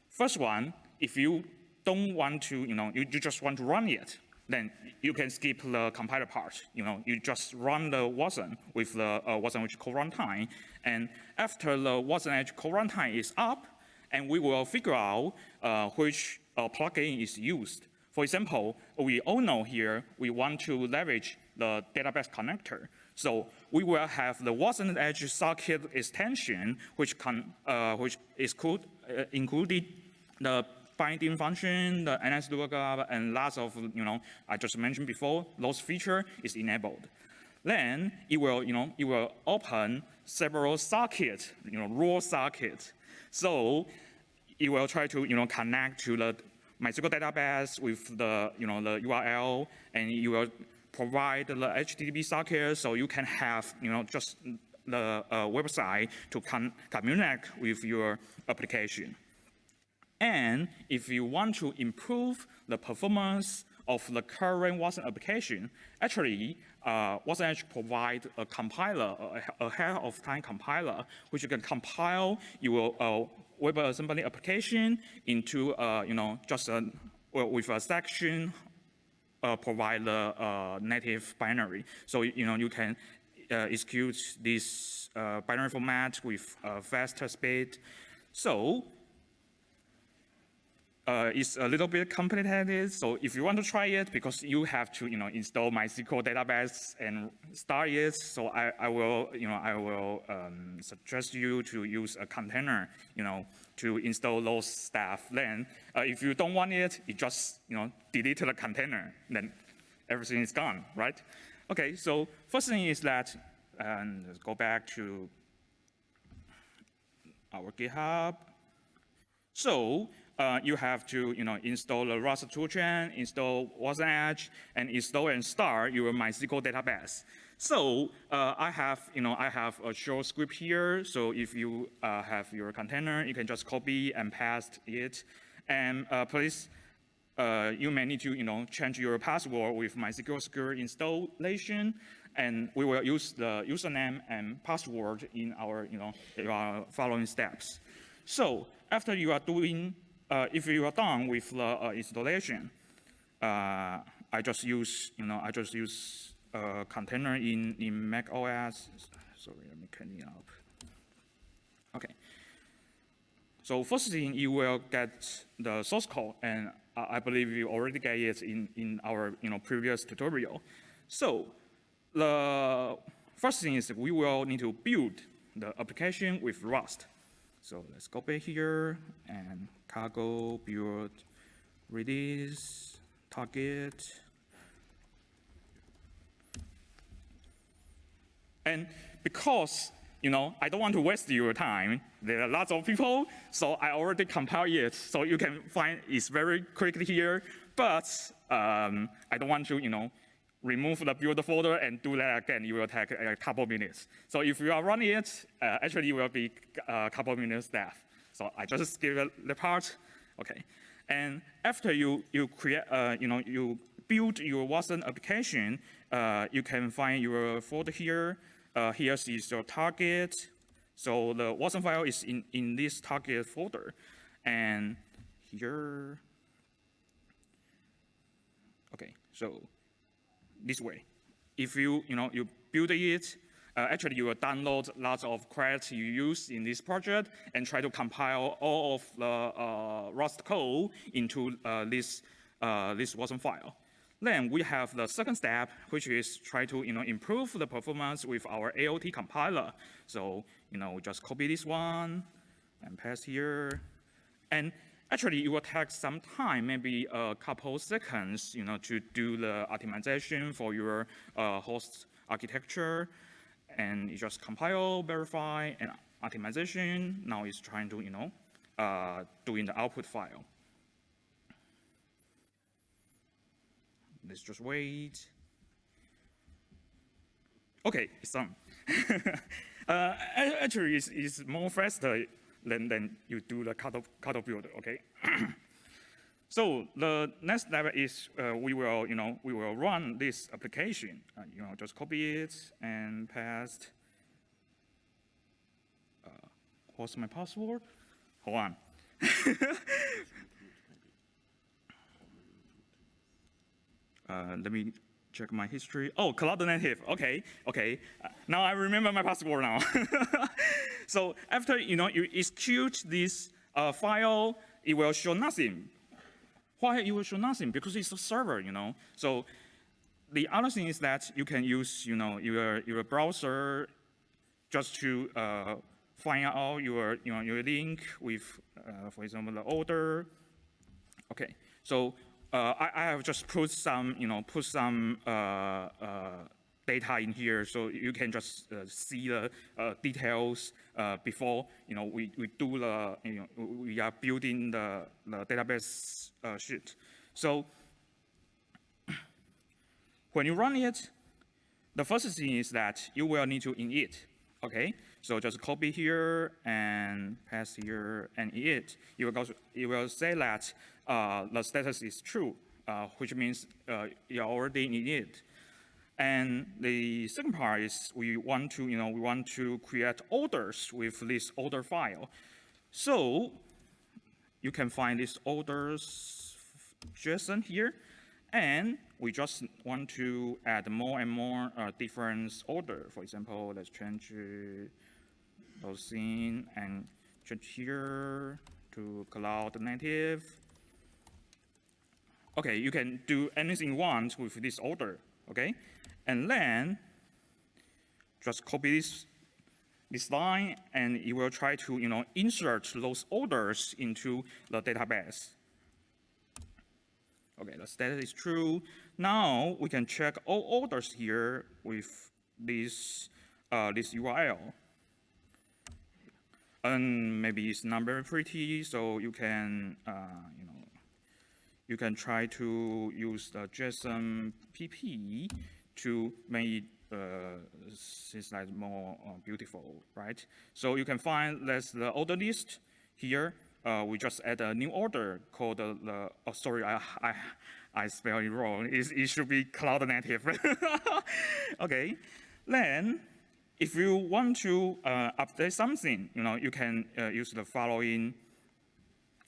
First one, if you don't want to, you know, you, you just want to run it, then you can skip the compiler part. You know, you just run the Wasm with the uh, Wasm Edge core runtime, and after the Wasm Edge core runtime is up, and we will figure out uh, which uh, plugin is used. For example, we all know here we want to leverage the database connector. So we will have the Wasm Edge socket extension, which can, uh, which is could, uh, included the binding function, the NS lookup, and lots of, you know, I just mentioned before, those feature is enabled. Then it will, you know, it will open several sockets, you know, raw sockets. So it will try to, you know, connect to the MySQL database with the, you know, the URL, and you will provide the HTTP socket so you can have, you know, just the uh, website to communicate with your application. And if you want to improve the performance of the current Wasm application, actually, uh, Wasm Edge provide a compiler, a, ahead of time compiler, which you can compile your uh, WebAssembly application into, uh, you know, just a, well, with a section provide the uh, native binary. So you know you can uh, execute this uh, binary format with uh, faster speed. So uh, it's a little bit complicated. So if you want to try it, because you have to, you know, install MySQL database and start it. So I, I will, you know, I will um, suggest you to use a container, you know, to install those stuff. Then uh, if you don't want it, you just, you know, delete the container. Then everything is gone, right? Okay. So first thing is that, and go back to our GitHub. So uh, you have to, you know, install the Rust toolchain, install Wasm Edge, and install and start your MySQL database. So uh, I have, you know, I have a short script here. So if you uh, have your container, you can just copy and paste it. And uh, please uh, you may need to, you know, change your password with MySQL Secure installation, and we will use the username and password in our, you know, following steps. So after you are doing, uh, if you are done with the uh, installation, I just use, you know, I just use a container in, in Mac OS. Sorry, let me clean it up. Okay. So first thing, you will get the source code, and I I believe you already get it in, in our you know, previous tutorial. So the first thing is we will need to build the application with Rust. So let's go back here and cargo build release target. And because you know, I don't want to waste your time. There are lots of people, so I already compile it, so you can find it's very quickly here. But um, I don't want to, you know, remove the build folder and do that again. It will take a couple minutes. So if you are running it, uh, actually it will be a couple minutes death. So I just skip the part. Okay. And after you you create, uh, you know, you build your Wasm application, uh, you can find your folder here. Uh, here is your target. So the Wasm file is in, in this target folder. And here, okay, so this way. If you, you know, you build it, uh, actually you will download lots of crates you use in this project and try to compile all of the uh, Rust code into uh, this, uh, this Wasm file. Then we have the second step, which is try to you know, improve the performance with our AOT compiler. So you know, just copy this one and paste here. And actually, it will take some time, maybe a couple seconds, you know, to do the optimization for your uh, host architecture. And you just compile, verify, and optimization. Now it's trying to, you know, uh, doing the output file. Let's just wait. Okay, it's *laughs* done. uh, actually, it's, it's more faster than, than you do the cut cutoff build, okay? *clears throat* so the next step is uh, we will, you know, we will run this application. Uh, you know, just copy it and paste. Uh, what's my password? Hold on. *laughs* Uh, let me check my history. Oh, Cloud Native. Okay, okay. Uh, now I remember my password now. *laughs* so after you know you execute this uh, file, it will show nothing. Why it will show nothing? Because it's a server, you know. So the other thing is that you can use you know your your browser just to uh, find out your you know your link with, uh, for example, the order. Okay, so I, I, have just put some, you know, put some uh, uh, data in here so you can just uh, see the uh, details uh, before, you know, we, we do the, you know, we are building the, the database sheet. So *clears throat* when you run it, the first thing is that you will need to init, okay? So just copy here and paste here and it. You will, go, you will say that uh, the status is true, uh, which means uh, you're already in it. And the second part is we want to, you know, we want to create orders with this order file. So you can find this orders JSON here, and we just want to add more and more uh, different order. For example, let's change those in and change here to cloud native okay, you can do anything you want with this order, okay? And then just copy this, this line and you will try to, you know, insert those orders into the database. Okay, the status is true. Now we can check all orders here with this, uh, this URL. And maybe it's not very pretty, so you can, uh, you know, you can try to use the JSON PP to make uh, things like more uh, beautiful, right? So you can find that's the order list here. Uh, we just add a new order called the, the oh, sorry, I, I, I spelled it wrong. It, it should be cloud native. *laughs* okay, then if you want to uh, update something, you know, you can uh, use the following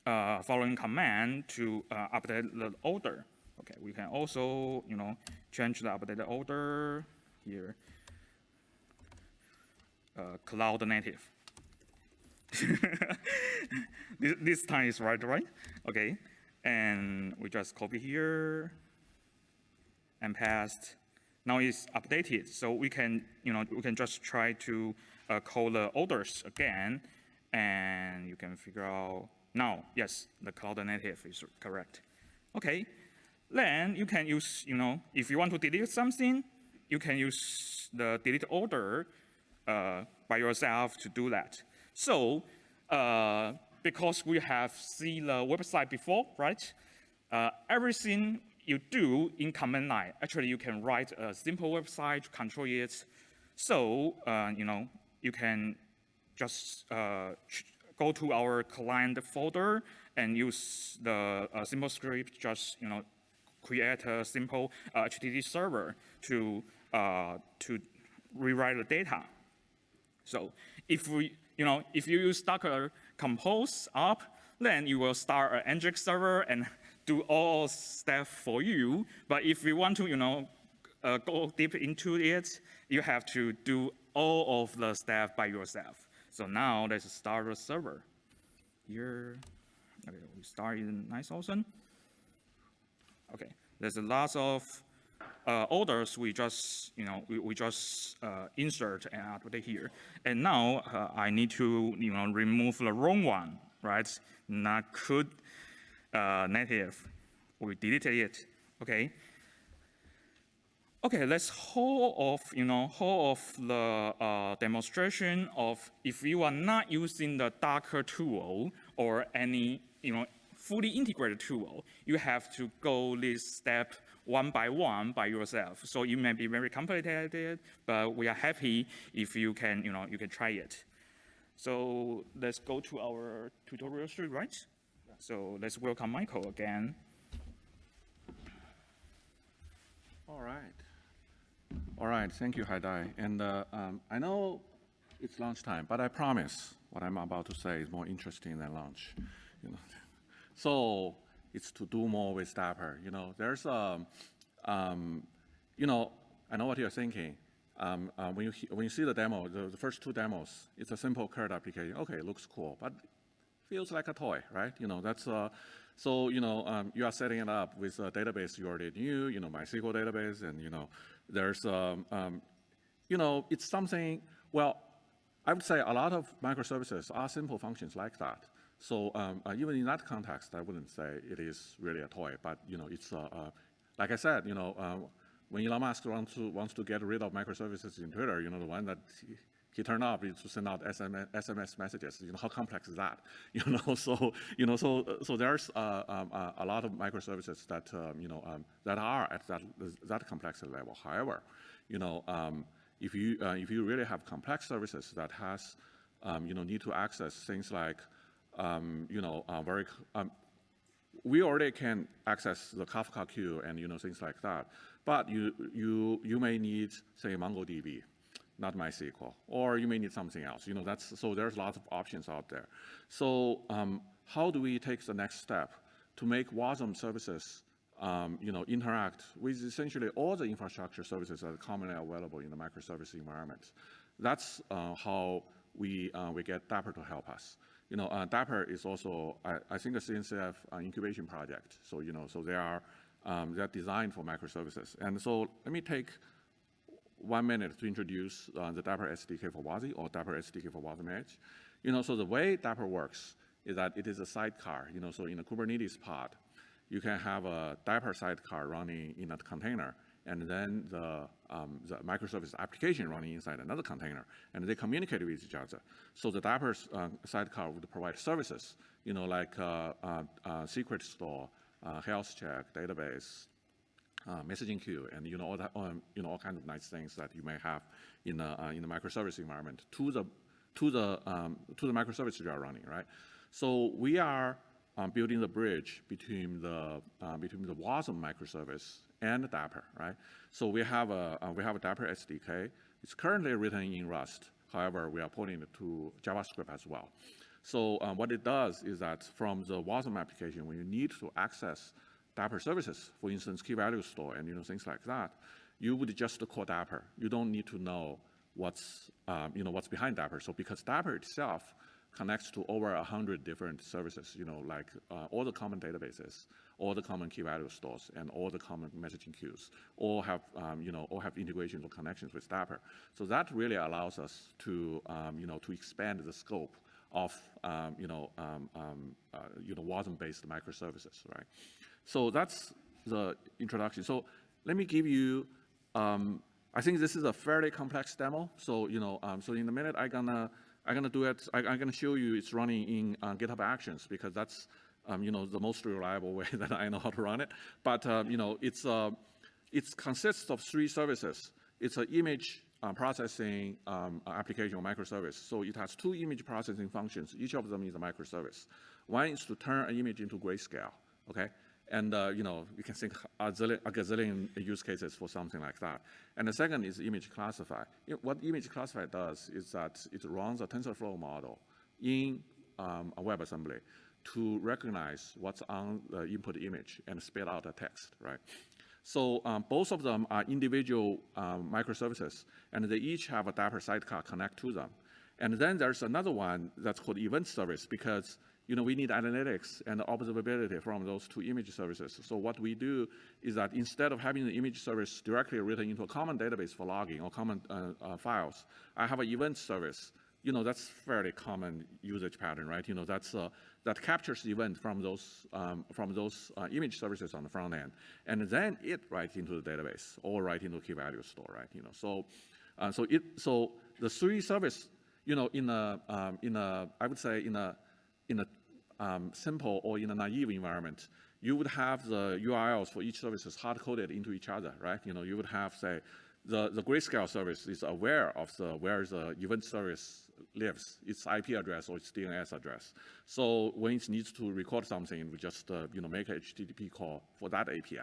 uh, following command to uh, update the order. Okay, we can also, you know, change the updated order here. Uh, cloud native. *laughs* this, this time is right, right? Okay, and we just copy here and paste. Now it's updated, so we can, you know, we can just try to uh, call the orders again, and you can figure out now, yes, the cloud native is correct. Okay, then you can use, you know, if you want to delete something, you can use the delete order uh, by yourself to do that. So, uh, because we have seen the website before, right? Uh, everything you do in command line, actually you can write a simple website to control it. So, uh, you know, you can just uh, go to our client folder and use the uh, simple script, just, you know, create a simple uh, HTTP server to, uh, to rewrite the data. So if we, you know, if you use Docker Compose up, then you will start an Nginx server and do all stuff for you. But if you want to, you know, uh, go deep into it, you have to do all of the stuff by yourself. So now let's start a server. Here, okay, we start in 9000. Okay, there's a lot of uh, orders we just, you know, we, we just uh, insert and update here. And now uh, I need to, you know, remove the wrong one, right? Not could uh, native. We deleted it, okay? Okay, let's hold off, you know, hold off the uh, demonstration of if you are not using the Docker tool or any, you know, fully integrated tool, you have to go this step one by one by yourself. So it may be very complicated, but we are happy if you can, you know, you can try it. So let's go to our tutorial stream, right? So let's welcome Michael again. All right. All right, thank you, Haidai. And uh, um, I know it's lunchtime, but I promise what I'm about to say is more interesting than lunch. You know? *laughs* So it's to do more with Dapr. You know, there's a, um, you know, I know what you're thinking. Um, uh, when, you, when you see the demo, the, the, first two demos, it's a simple CRUD application. Okay, looks cool, but feels like a toy, right? You know, that's, uh, so, you know, um, you are setting it up with a database you already knew, you know, MySQL database, and, you know, there's, um, um, you know, it's something, well, I would say a lot of microservices are simple functions like that. So um, uh, even in that context, I wouldn't say it is really a toy, but you know, it's uh, uh, like I said, you know, uh, when Elon Musk wants to wants to get rid of microservices in Twitter, you know, the one that he, he turned off is to send out SMS, SMS, messages. You know, how complex is that? *laughs* You know, so you know, so so there's uh, um, uh, a lot of microservices that um, you know um, that are at that that complexity level. However, you know, um, if you if you really have complex services that has um, you know need to access things like um, you know, uh, very, um, we already can access the Kafka queue and, you know, things like that. But you, you, you may need, say, MongoDB, not MySQL, or you may need something else. You know, that's, so there's lots of options out there. So um, how do we take the next step to make WASM services um, you know, interact with essentially all the infrastructure services that are commonly available in the microservice environment. That's uh, how we, uh, we get Dapr to help us you know, uh, Dapr is also, I, I think, a CNCF uh, incubation project. So, you know, so they are, um, they're designed for microservices. And so let me take one minute to introduce uh, the Dapr SDK for WASI or Dapr SDK for WASM. You know, so the way Dapr works is that it is a sidecar. You know, so in a Kubernetes pod, you can have a Dapr sidecar running in a container and then the, um, the microservice application running inside another container, and they communicate with each other. So the Dapr uh, sidecar would provide services, you know, like uh, uh, uh secret store, uh, health check, database, uh, messaging queue, and you know all that, um, you know all kinds of nice things that you may have in a in the microservice environment to the to the um, to the microservice you are running, right? So we are um, building the bridge between the uh, between the WASM microservice and Dapr, right? So we have a uh, we have a Dapr SDK. It's currently written in Rust. However, we are porting it to JavaScript as well. So um, what it does is that from the WASM application, when you need to access Dapr services, for instance, key value store and you know things like that, you would just call Dapr. You don't need to know what's um, you know what's behind Dapr. So because Dapr itself connects to over 100 different services, you know, like uh, all the common databases, all the common key value stores, and all the common messaging queues, all have, um, you know, all have integrations or connections with Dapr. So that really allows us to, um, you know, to expand the scope of, um, you know, um, um, uh, you know, WASM-based microservices, right? So that's the introduction. So let me give you um, I think this is a fairly complex demo. So, you know, so in a minute, I'm gonna, I'm gonna do it, I, am gonna show you it's running in uh, GitHub Actions because that's, um, you know, the most reliable *laughs* way that I know how to run it. But, um, you know, it's, uh, it consists of three services. It's an image uh, processing um, application or microservice. So it has two image processing functions. Each of them is a microservice. One is to turn an image into grayscale, okay? And, uh, you know, you can think a, zillion, a gazillion use cases for something like that. And the second is image classify. What image classify does is that it runs a TensorFlow model in um, a WebAssembly to recognize what's on the input image and spit out the text, right? So um, both of them are individual um, microservices, and they each have a Dapr sidecar connect to them. And then there's another one that's called event service because you know, we need analytics and observability from those two image services. So what we do is that instead of having the image service directly written into a common database for logging or common uh, uh, files, I have an event service. You know, that's fairly common usage pattern, right? You know, that's uh, that captures the event from those um, from those uh, image services on the front end, and then it writes into the database or write into key value store, right? You know, so uh, so it so the three service, you know, in a um, in a I would say in a in a um, simple or in a naive environment, you would have the URLs for each services hard-coded into each other, right? You know, you would have, say, the, the grayscale service is aware of the, where the event service lives, its IP address or its DNS address. So when it needs to record something, we just, uh, you know, make a HTTP call for that API.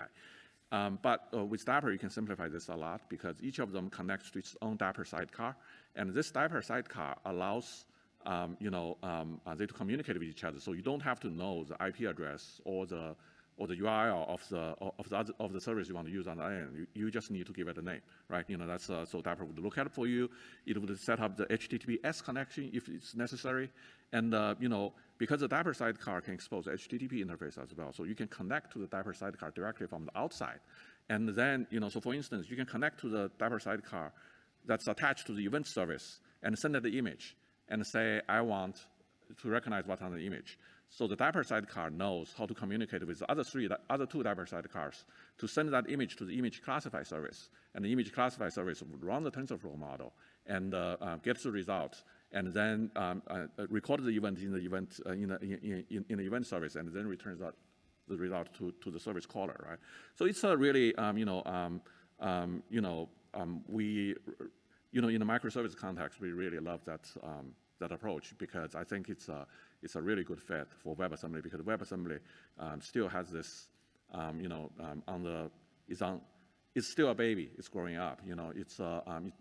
Um, but uh, with Dapr, you can simplify this a lot because each of them connects to its own Dapr sidecar. And this Dapr sidecar allows um, you know, um, uh, they to communicate with each other. So you don't have to know the IP address or the or the URL of the of the other, of the service you want to use on the end. You, you just need to give it a name, right? You know, that's uh, so Dapr would look at it for you. It would set up the HTTPS connection if it's necessary, and uh, you know, because the Dapr sidecar can expose HTTP interface as well, so you can connect to the Dapr sidecar directly from the outside, and then you know, so for instance, you can connect to the Dapr sidecar that's attached to the event service and send it the image and say, I want to recognize what's on the image. So the Dapr sidecar knows how to communicate with the other three, the other two Dapr sidecars to send that image to the image classify service. And the image classify service would run the TensorFlow model and uh, uh, the result and then um, uh, record the event in the event uh, in, the, in, in, in, the event service and then returns that the result to, to the service caller, right? So it's a really, um, you know, um, um you know, um, we you know, in the microservice context, we really love that, um, that approach because I think it's a, it's a really good fit for WebAssembly because WebAssembly um, still has this, um, you know, um, on the, it's on, it's still a baby, it's growing up, you know, it's, uh, um,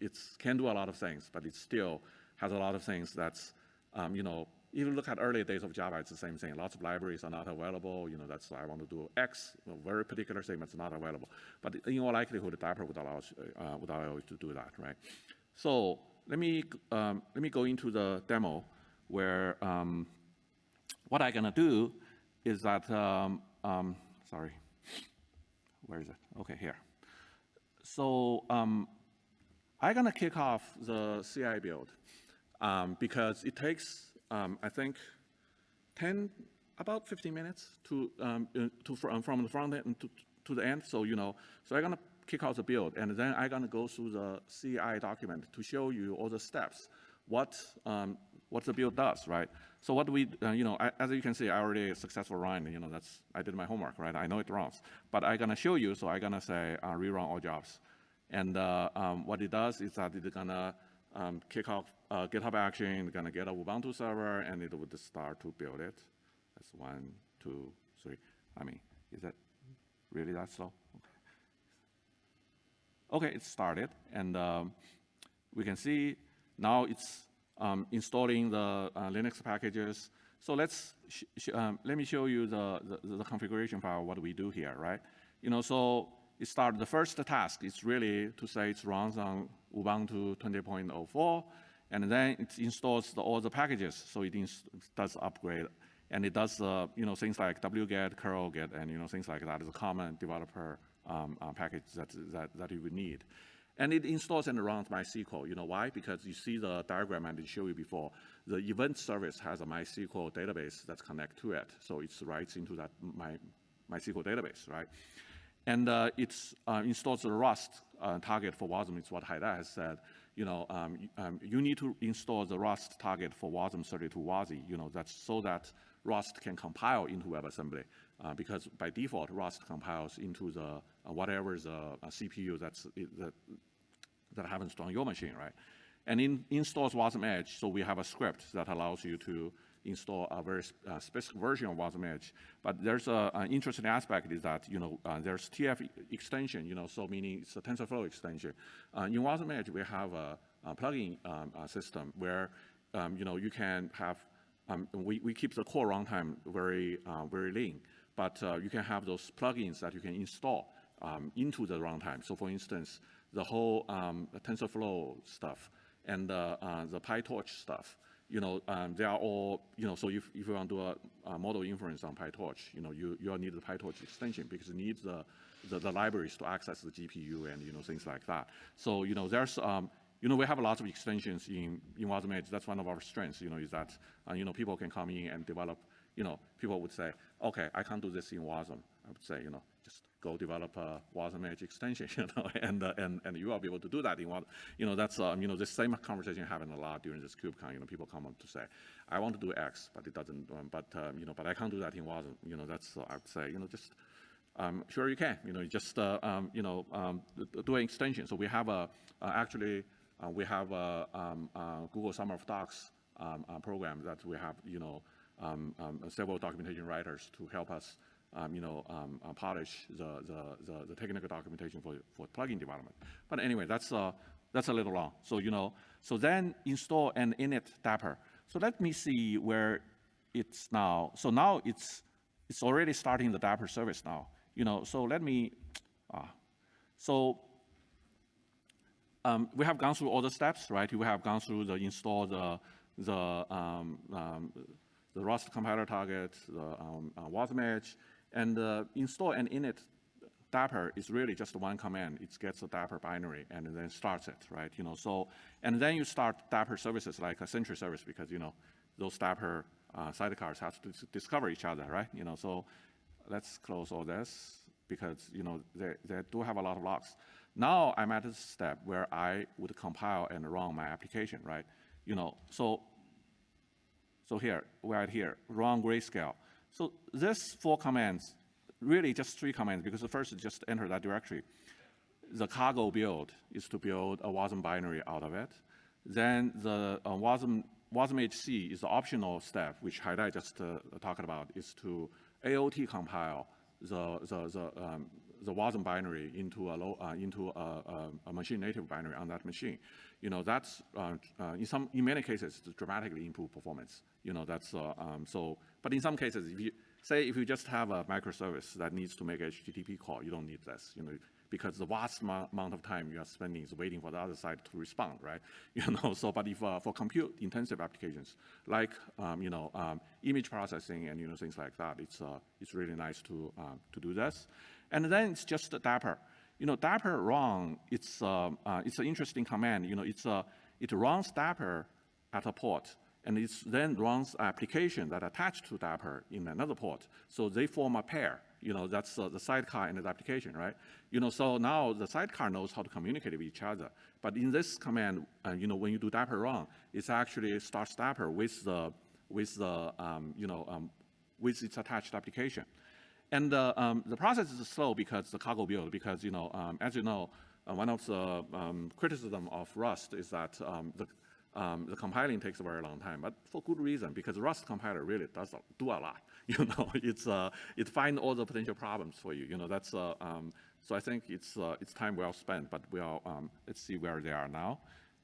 it, can do a lot of things, but it still has a lot of things that's, um, you know, you look at early days of Java, it's the same thing. Lots of libraries are not available. You know, that's why I want to do X, a very particular that's not available. But in all likelihood, Dapr would allow us, uh, would allow you to do that, right? So let me um, let me go into the demo where um, what I'm gonna do is that um, um sorry, where is it? Okay, here. So um, I'm gonna kick off the CI build um, because it takes um, I think, 10, about 15 minutes to, um, uh, to from, from the front end to, to the end. So, you know, so I'm to kick out the build, and then I'm going to go through the CI document to show you all the steps, what, um, what the build does, right? So what we, uh, you know, I, as you can see, I already successful run, you know, that's, I did my homework, right? I know it runs, but I'm going to show you, so I'm going to say uh, rerun all jobs. And uh, um, what it does is that it's going to um, kick off uh, GitHub Action, gonna get a Ubuntu server, and it would start to build it. That's one, two, three. I mean, is that really that slow? Okay, it started, and um, we can see now it's um, installing the uh, Linux packages. So let's um, let me show you the, the, the configuration file. What we do here, right? You know, so it started. The first task is really to say it runs on Ubuntu 20.04, and then it installs the, all the packages. So it does upgrade, and it does uh, you know things like wget, curlget, and you know things like that is a common developer um, uh, package that, that that you would need. And it installs and runs MySQL. You know why? Because you see the diagram I did show you before. The event service has a MySQL database that's connected to it. So it writes into that My, MySQL database, right? And uh, it uh, installs the Rust uh, target for WASM. It's what Haidai has said. You know, um, um, you need to install the Rust target for WASM32 WASI. You know, that's so that Rust can compile into WebAssembly. Uh, because by default, Rust compiles into the uh, whatever the a CPU that's that that happens on your machine, right? And in installs Wasm Edge, so we have a script that allows you to install a very uh, specific version of Wasm Edge. But there's a, an interesting aspect is that, you know, uh, there's TF extension, you know, so meaning it's a TensorFlow extension. Uh, in Wasm Edge, we have a, a plugin um, a system where, um, you know, you can have, um, we, we keep the core runtime very, uh, very lean, but uh, you can have those plugins that you can install um, into the runtime. So for instance, the whole um, TensorFlow stuff and uh, uh, the PyTorch stuff, you know, um, they are all, you know, so if, if you want to do a, a, model inference on PyTorch, you know, you, you need the PyTorch extension because it needs the, the, the, libraries to access the GPU and, you know, things like that. So, you know, there's, um, you know, we have a lot of extensions in, in Wasm Edge. That's one of our strengths, you know, is that, uh, you know, people can come in and develop, you know, people would say, okay, I can't do this in Wasm. I would say, you know, go develop a Wasm Edge extension, you know, and, uh, and, and you will be able to do that in one, you know, that's, um, you know, the same conversation happened a lot during this KubeCon, you know, people come up to say, I want to do X, but it doesn't, um, but, um, you know, but I can't do that in Wasm, you know, that's, uh, I would say, you know, just, um, sure you can, you know, just, uh, um, you know, um, do an extension. So we have a, uh, actually, uh, we have a, Google Summer of Docs program that we have, you know, several documentation writers to help us um, you know, um, uh, polish the, the, the, the, technical documentation for, for plugin development. But anyway, that's, uh, that's a little long. So, you know, so then install an init Dapr. So let me see where it's now. So now it's, it's already starting the Dapr service now. You know, so let me, uh, *tsk* so um, we have gone through all the steps, right? We have gone through the install the, the, um, um, the Rust compiler target, the um, uh, and uh, install and init Dapr is really just one command. It gets a Dapr binary and then starts it, right? You know, so, and then you start Dapr services like a Sentry service because, you know, those Dapr uh, sidecars have to discover each other, right? You know, so let's close all this because, you know, they, they do have a lot of logs. Now I'm at a step where I would compile and run my application, right? You know, so, so here, we're here, run grayscale. So this four commands, really just three commands, because the first is just enter that directory. The cargo build is to build a WASM binary out of it. Then the uh, WASM, WASM HC is the optional step, which Haidai just uh, talked about, is to AOT compile the, the, the, um, the WASM binary into a, low, uh, into a, a, a, machine native binary on that machine. You know, that's, uh, uh, in some, in many cases, dramatically improve performance. You know, that's, uh, um, so, but in some cases, if you, say if you just have a microservice that needs to make a HTTP call, you don't need this, you know, because the vast amount of time you are spending is waiting for the other side to respond, right? *laughs* You know, so, but if uh, for compute-intensive applications, like, um, you know, um, image processing and, you know, things like that, it's, uh, it's really nice to, uh, to do this. And then it's just Dapr. You know, Dapr run, it's, uh, uh, it's an interesting command. You know, it's, uh, it runs Dapr at a port, and it then runs application that attached to Dapr in another port. So they form a pair. You know, that's uh, the sidecar and the application, right? You know, so now the sidecar knows how to communicate with each other. But in this command, uh, you know, when you do Dapr run, it's actually starts Dapr with the, with the, um, you know, um, with its attached application. And uh, um, the process is slow because the cargo build, because, you know, um, as you know, uh, one of the um, criticism of Rust is that um, the, um, the compiling takes a very long time, but for good reason, because Rust compiler really does do a lot. *laughs* You know, it's, uh, it finds all the potential problems for you. You know, that's, uh, um, so I think it's, uh, it's time well spent, but we'll, um, let's see where they are now.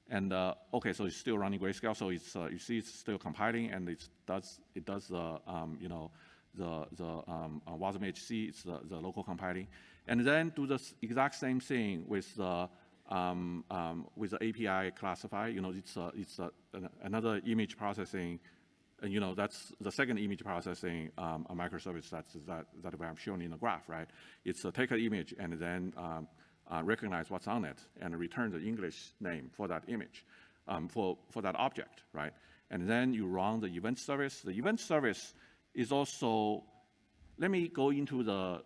And, uh, okay, so it's still running grayscale, so it's, uh, you see it's still compiling, and it does, it does, uh, um, you know, the, the um, uh, WASM HC, it's the, the local compiling. And then do the exact same thing with the, um, um, with the API classify, you know, it's, a, it's a, an- another image processing, and you know, that's the second image processing um, a microservice that's, that, that have shown in the graph, right? It's uh, take an image and then um, uh, recognize what's on it and return the English name for that image, um, for, for that object, right? And then you run the event service. The event service is also, let me go into the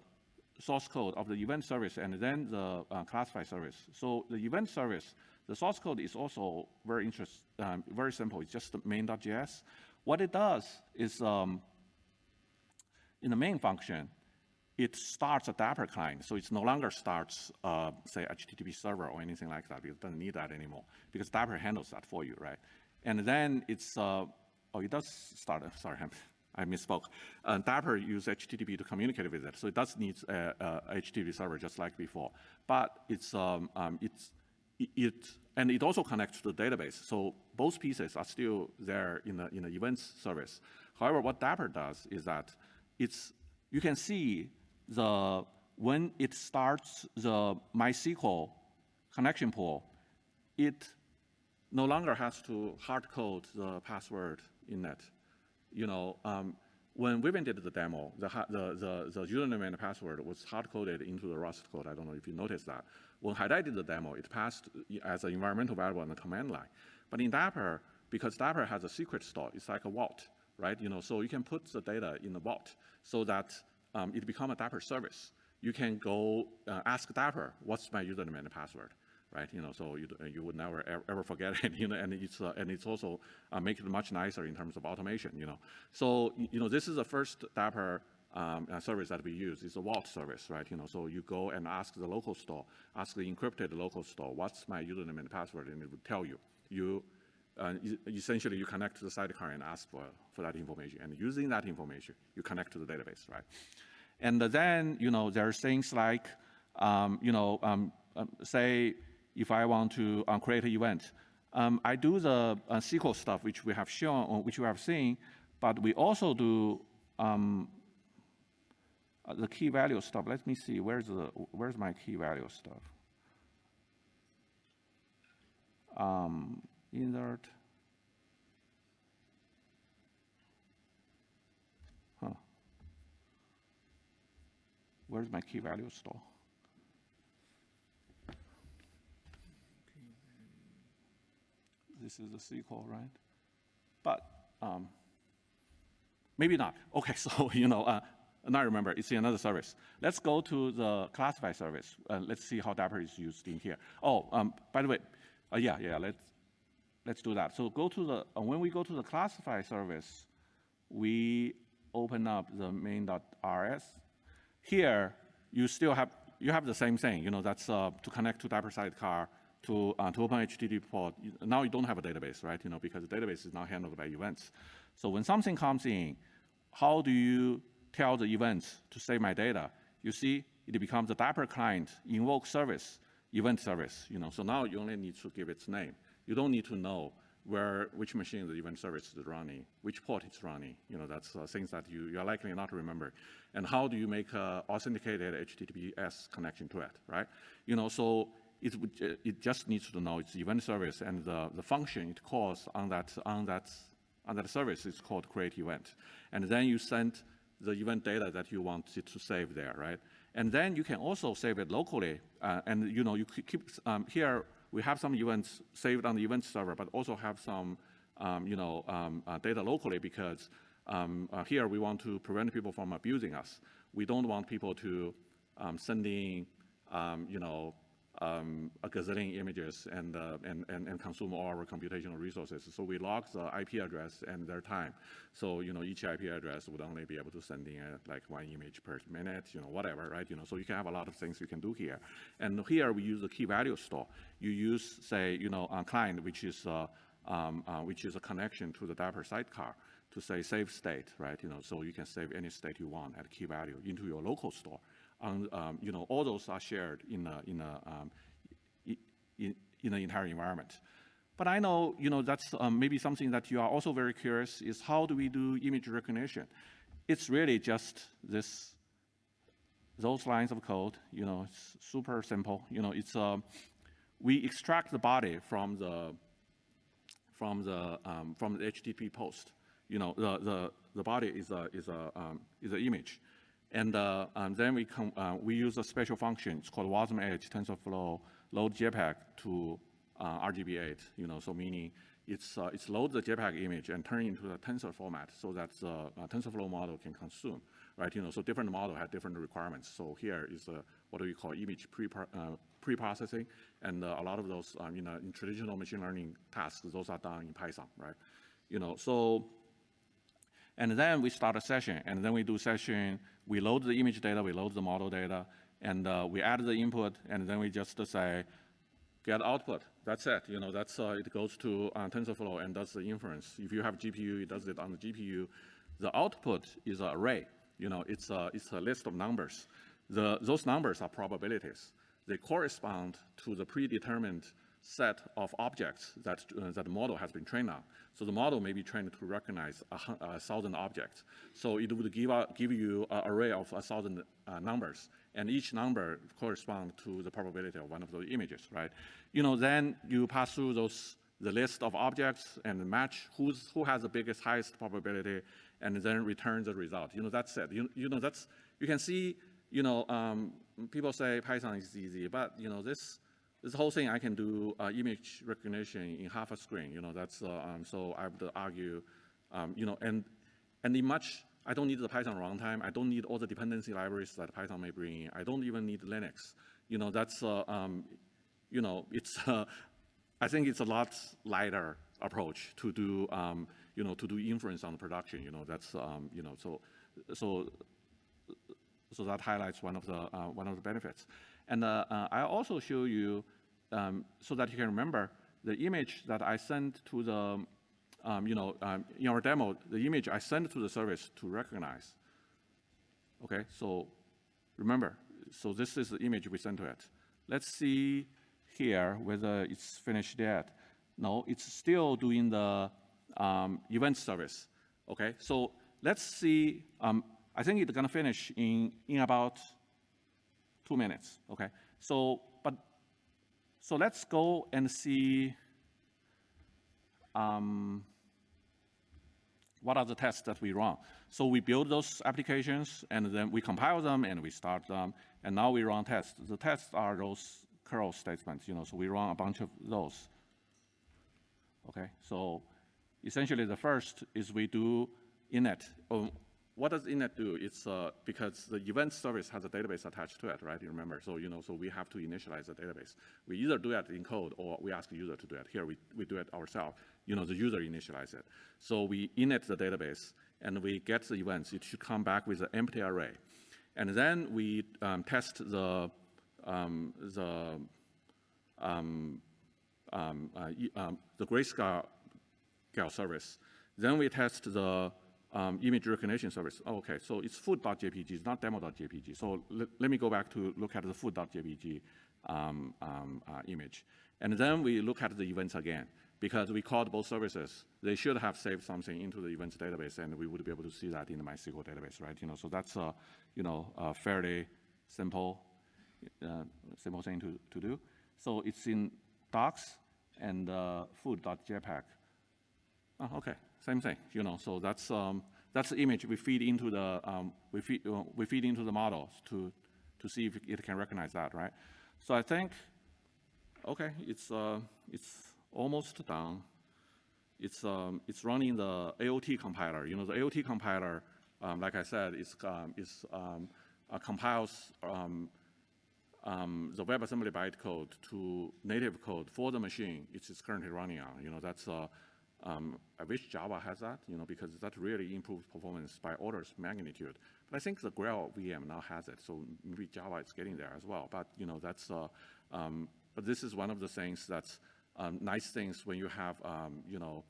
source code of the event service and then the uh, classify service. So the event service, the source code is also very interest, um, very simple. It's just the main.js. What it does is um, in the main function, it starts a Dapr client. So it's no longer starts, uh, say, HTTP server or anything like that. It doesn't need that anymore because Dapr handles that for you, right? And then it's, uh, oh, it does start, sorry, I'm- I misspoke. Uh, Dapr use HTTP to communicate with it. So it does need a, a HTTP server just like before. But it's, um, um, it's, it- it, and it also connects to the database. So both pieces are still there in the, in the events service. However, what Dapr does is that it's, you can see the, when it starts the MySQL connection pool, it no longer has to hard code the password in it. You know, um, when Vivian did the demo, the, the, the, the username and password was hard coded into the Rust code. I don't know if you noticed that. When Haidai did the demo, it passed as an environmental variable on the command line. But in Dapr, because Dapr has a secret store, it's like a vault, right? You know, so you can put the data in the vault so that um, it become a Dapr service. You can go uh, ask Dapr, what's my username and password? Right? You know, so you, you would never ever, forget *laughs* it, you know, and it's, uh, and it's also uh, make it much nicer in terms of automation, you know. So, you know, this is the first Dapr um, uh, service that we use. It's a vault service, right? You know, so you go and ask the local store, ask the encrypted local store, what's my username and password, and it would tell you. You, uh, essentially, you connect to the sidecar and ask for, for that information, and using that information, you connect to the database, right? And then, you know, there are things like, um, you know, um, um, say if I want to um, create an event, um, I do the uh, SQL stuff which we have shown, or which we have seen, but we also do um, uh, the key value stuff. Let me see, where's the where's my key value stuff? Um, insert. Huh. Where's my key value store? This is the SQL, right? But um, maybe not. *laughs* Okay, so you know, uh, now I remember, it's another service. Let's go to the classify service. Uh, let's see how Dapr is used in here. Oh, um, by the way, uh, yeah, yeah, let's let's do that. So go to the uh, when we go to the classify service, we open up the main.rs. Here, you still have you have the same thing. You know, that's uh, to connect to Dapr sidecar to uh, to open HTTP port. Now you don't have a database, right? You know, because the database is now handled by events. So when something comes in, how do you tell the events to save my data? You see, it becomes a Dapr client invoke service, event service. You know, so now you only need to give its name. You don't need to know where which machine the event service is running, which port it's running. You know, that's uh, things that you, you're likely not to remember. And how do you make a authenticated HTTPS connection to it, right? You know, so it, would, uh, it just needs to know its event service and the, the function it calls on that, on that on that service is called create event. And then you send the event data that you want it to save there, right? And then you can also save it locally. Uh, and you know, you keep- um, here, we have some events saved on the event server, but also have some, um, you know, um, uh, data locally because um, uh, here we want to prevent people from abusing us. We don't want people to um, send um, you know, um, gazillion images and, uh, and, and, and consume all our computational resources. So we log the IP address and their time. So, you know, each IP address would only be able to send in uh, like one image per minute, you know, whatever, right? You know, so you can have a lot of things you can do here. And here we use the key value store. You use, say, you know, a client, which is uh, um, uh, which is a connection to the Dapr sidecar to say save state, right? You know, so you can save any state you want at key value into your local store. And, um, you know, all those are shared in a, in a, um, in, in the entire environment. But I know, you know, that's um, maybe something that you are also very curious is how do we do image recognition? It's really just this, those lines of code, you know, it's super simple. You know, it's, um, we extract the body from the, from the, um, from the HTTP post. You know, the, the, the body is a, is a, um, is an image. And, uh, and then we, uh, we use a special function, it's called WASM Edge TensorFlow load JPEG to uh, RGB8, you know, so meaning it's, uh, it's load the JPEG image and turn into the tensor format so that the uh, TensorFlow model can consume, right? You know, so different model have different requirements. So here is uh, what we call image pre uh, pre-processing, and uh, a lot of those, um, you know, in traditional machine learning tasks, those are done in Python, right? You know, so and then we start a session, and then we do session, we load the image data, we load the model data, and uh, we add the input, and then we just say, get output. That's it. You know, that's uh, it goes to uh, TensorFlow and does the inference. If you have GPU, it does it on the GPU. The output is an array. You know, it's a it's a list of numbers. The those numbers are probabilities. They correspond to the predetermined set of objects that uh, that the model has been trained on. So the model may be trained to recognize a, a thousand objects. So it would give out, give you an array of a thousand uh, numbers, and each number corresponds to the probability of one of those images, right? You know, then you pass through those the list of objects and match who's who has the biggest highest probability, and then return the result. You know, that's it. You, you know, that's you can see. You know, um, people say Python is easy, but you know this this whole thing I can do uh, image recognition in half a screen. You know, that's uh, um, so I would argue, um, you know, and and in much I don't need the Python runtime. I don't need all the dependency libraries that Python may bring in. I don't even need Linux. You know, that's uh, um, you know, it's *laughs* uh, I think it's a lot lighter approach to do um, you know to do inference on the production. You know, that's um, you know so so so that highlights one of the uh, one of the benefits. And uh, uh, I also show you um, so that you can remember the image that I sent to the um, you know um, in our demo the image I sent to the service to recognize. Okay, so remember, so this is the image we sent to it. Let's see here whether it's finished yet. No, it's still doing the um, event service. Okay, so let's see. Um, I think it's gonna finish in in about two minutes. Okay, so but so let's go and see. Um, what are the tests that we run? So we build those applications, and then we compile them, and we start them, and now we run tests. The tests are those curl statements, you know, so we run a bunch of those. Okay, so essentially the first is we do init. What does init do? It's uh, because the event service has a database attached to it, right? You remember, so you know, so we have to initialize the database. We either do it in code or we ask the user to do it. Here we, we do it ourselves. You know, the user initializes it. So we init the database and we get the events. It should come back with an empty array. And then we um, test the, um, the um, um, uh, um, the grayscale service. Then we test the um, image recognition service. Oh, okay, so it's food.jpg, it's not demo.jpg. So let, me go back to look at the food.jpg um, um, uh, image. And then we look at the events again, because we called both services. They should have saved something into the events database, and we would be able to see that in the MySQL database, right? You know, so that's a, you know, a fairly simple, uh, simple thing to, to do. So it's in docs and uh, food.jpg. Oh, okay, same thing, you know, so that's, um, that's the image we feed into the, um, we, feed, uh, we feed into the models to, to see if it can recognize that, right? So I think, okay, it's, uh, it's almost done. It's, um, it's running the AOT compiler. You know, the AOT compiler, um, like I said, is, um, is, um, uh, compiles um, um, the WebAssembly bytecode to native code for the machine it is currently running on. You know, that's, uh, um, I wish Java has that, you know, because that really improves performance by orders magnitude. But I think the Graal VM now has it, so maybe Java is getting there as well. But, you know, that's, uh, um, but this is one of the things that's, um, nice things when you have, um, you know,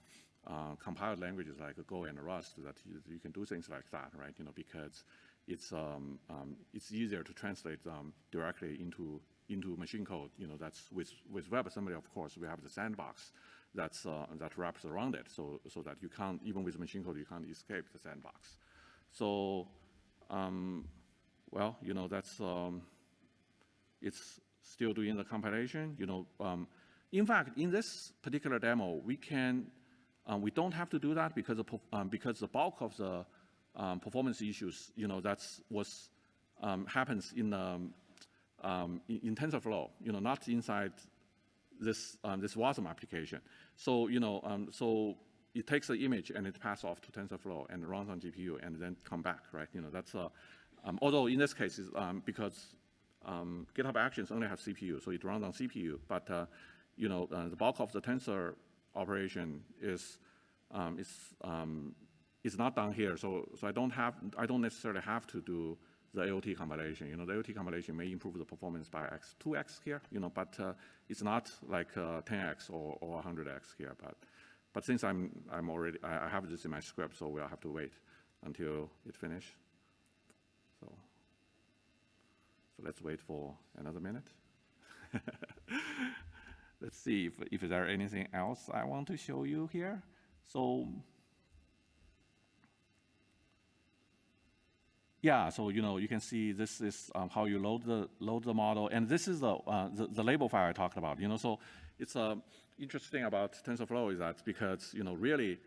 uh, compiled languages like Go and Rust that you, you, can do things like that, right? You know, because it's um, um, it's easier to translate them directly into into machine code. You know, that's with with WebAssembly, of course, we have the sandbox that's uh, that wraps around it, so so that you can't even with machine code you can't escape the sandbox. So, um, well, you know, that's um, it's still doing the compilation. You know, um, in fact, in this particular demo, we can um, we don't have to do that because of, um, because the bulk of the um, performance issues, you know, that's what happens in, um, in, in TensorFlow, you know, not inside this this WASM application. So you know, so it takes the image and it passes off to TensorFlow and runs on GPU and then come back, right? You know, that's uh, although in this case, is because GitHub Actions only have CPU, so it runs on CPU, but uh, you know, uh, the bulk of the tensor operation is um, is um, is not done here. So so I don't have I don't necessarily have to do the AOT compilation. You know, the AOT compilation may improve the performance by x 2x here. You know, but uh, it's not like uh, 10x or, or 100x here. But but since I'm I'm already I have this in my script, so we'll have to wait until it finish. So so let's wait for another minute. *laughs* Let's see if, if there anything else I want to show you here. So yeah, so you know you can see this is um, how you load the load the model, and this is the, uh, the, the label file I talked about. You know, so it's uh, interesting about TensorFlow is that because you know really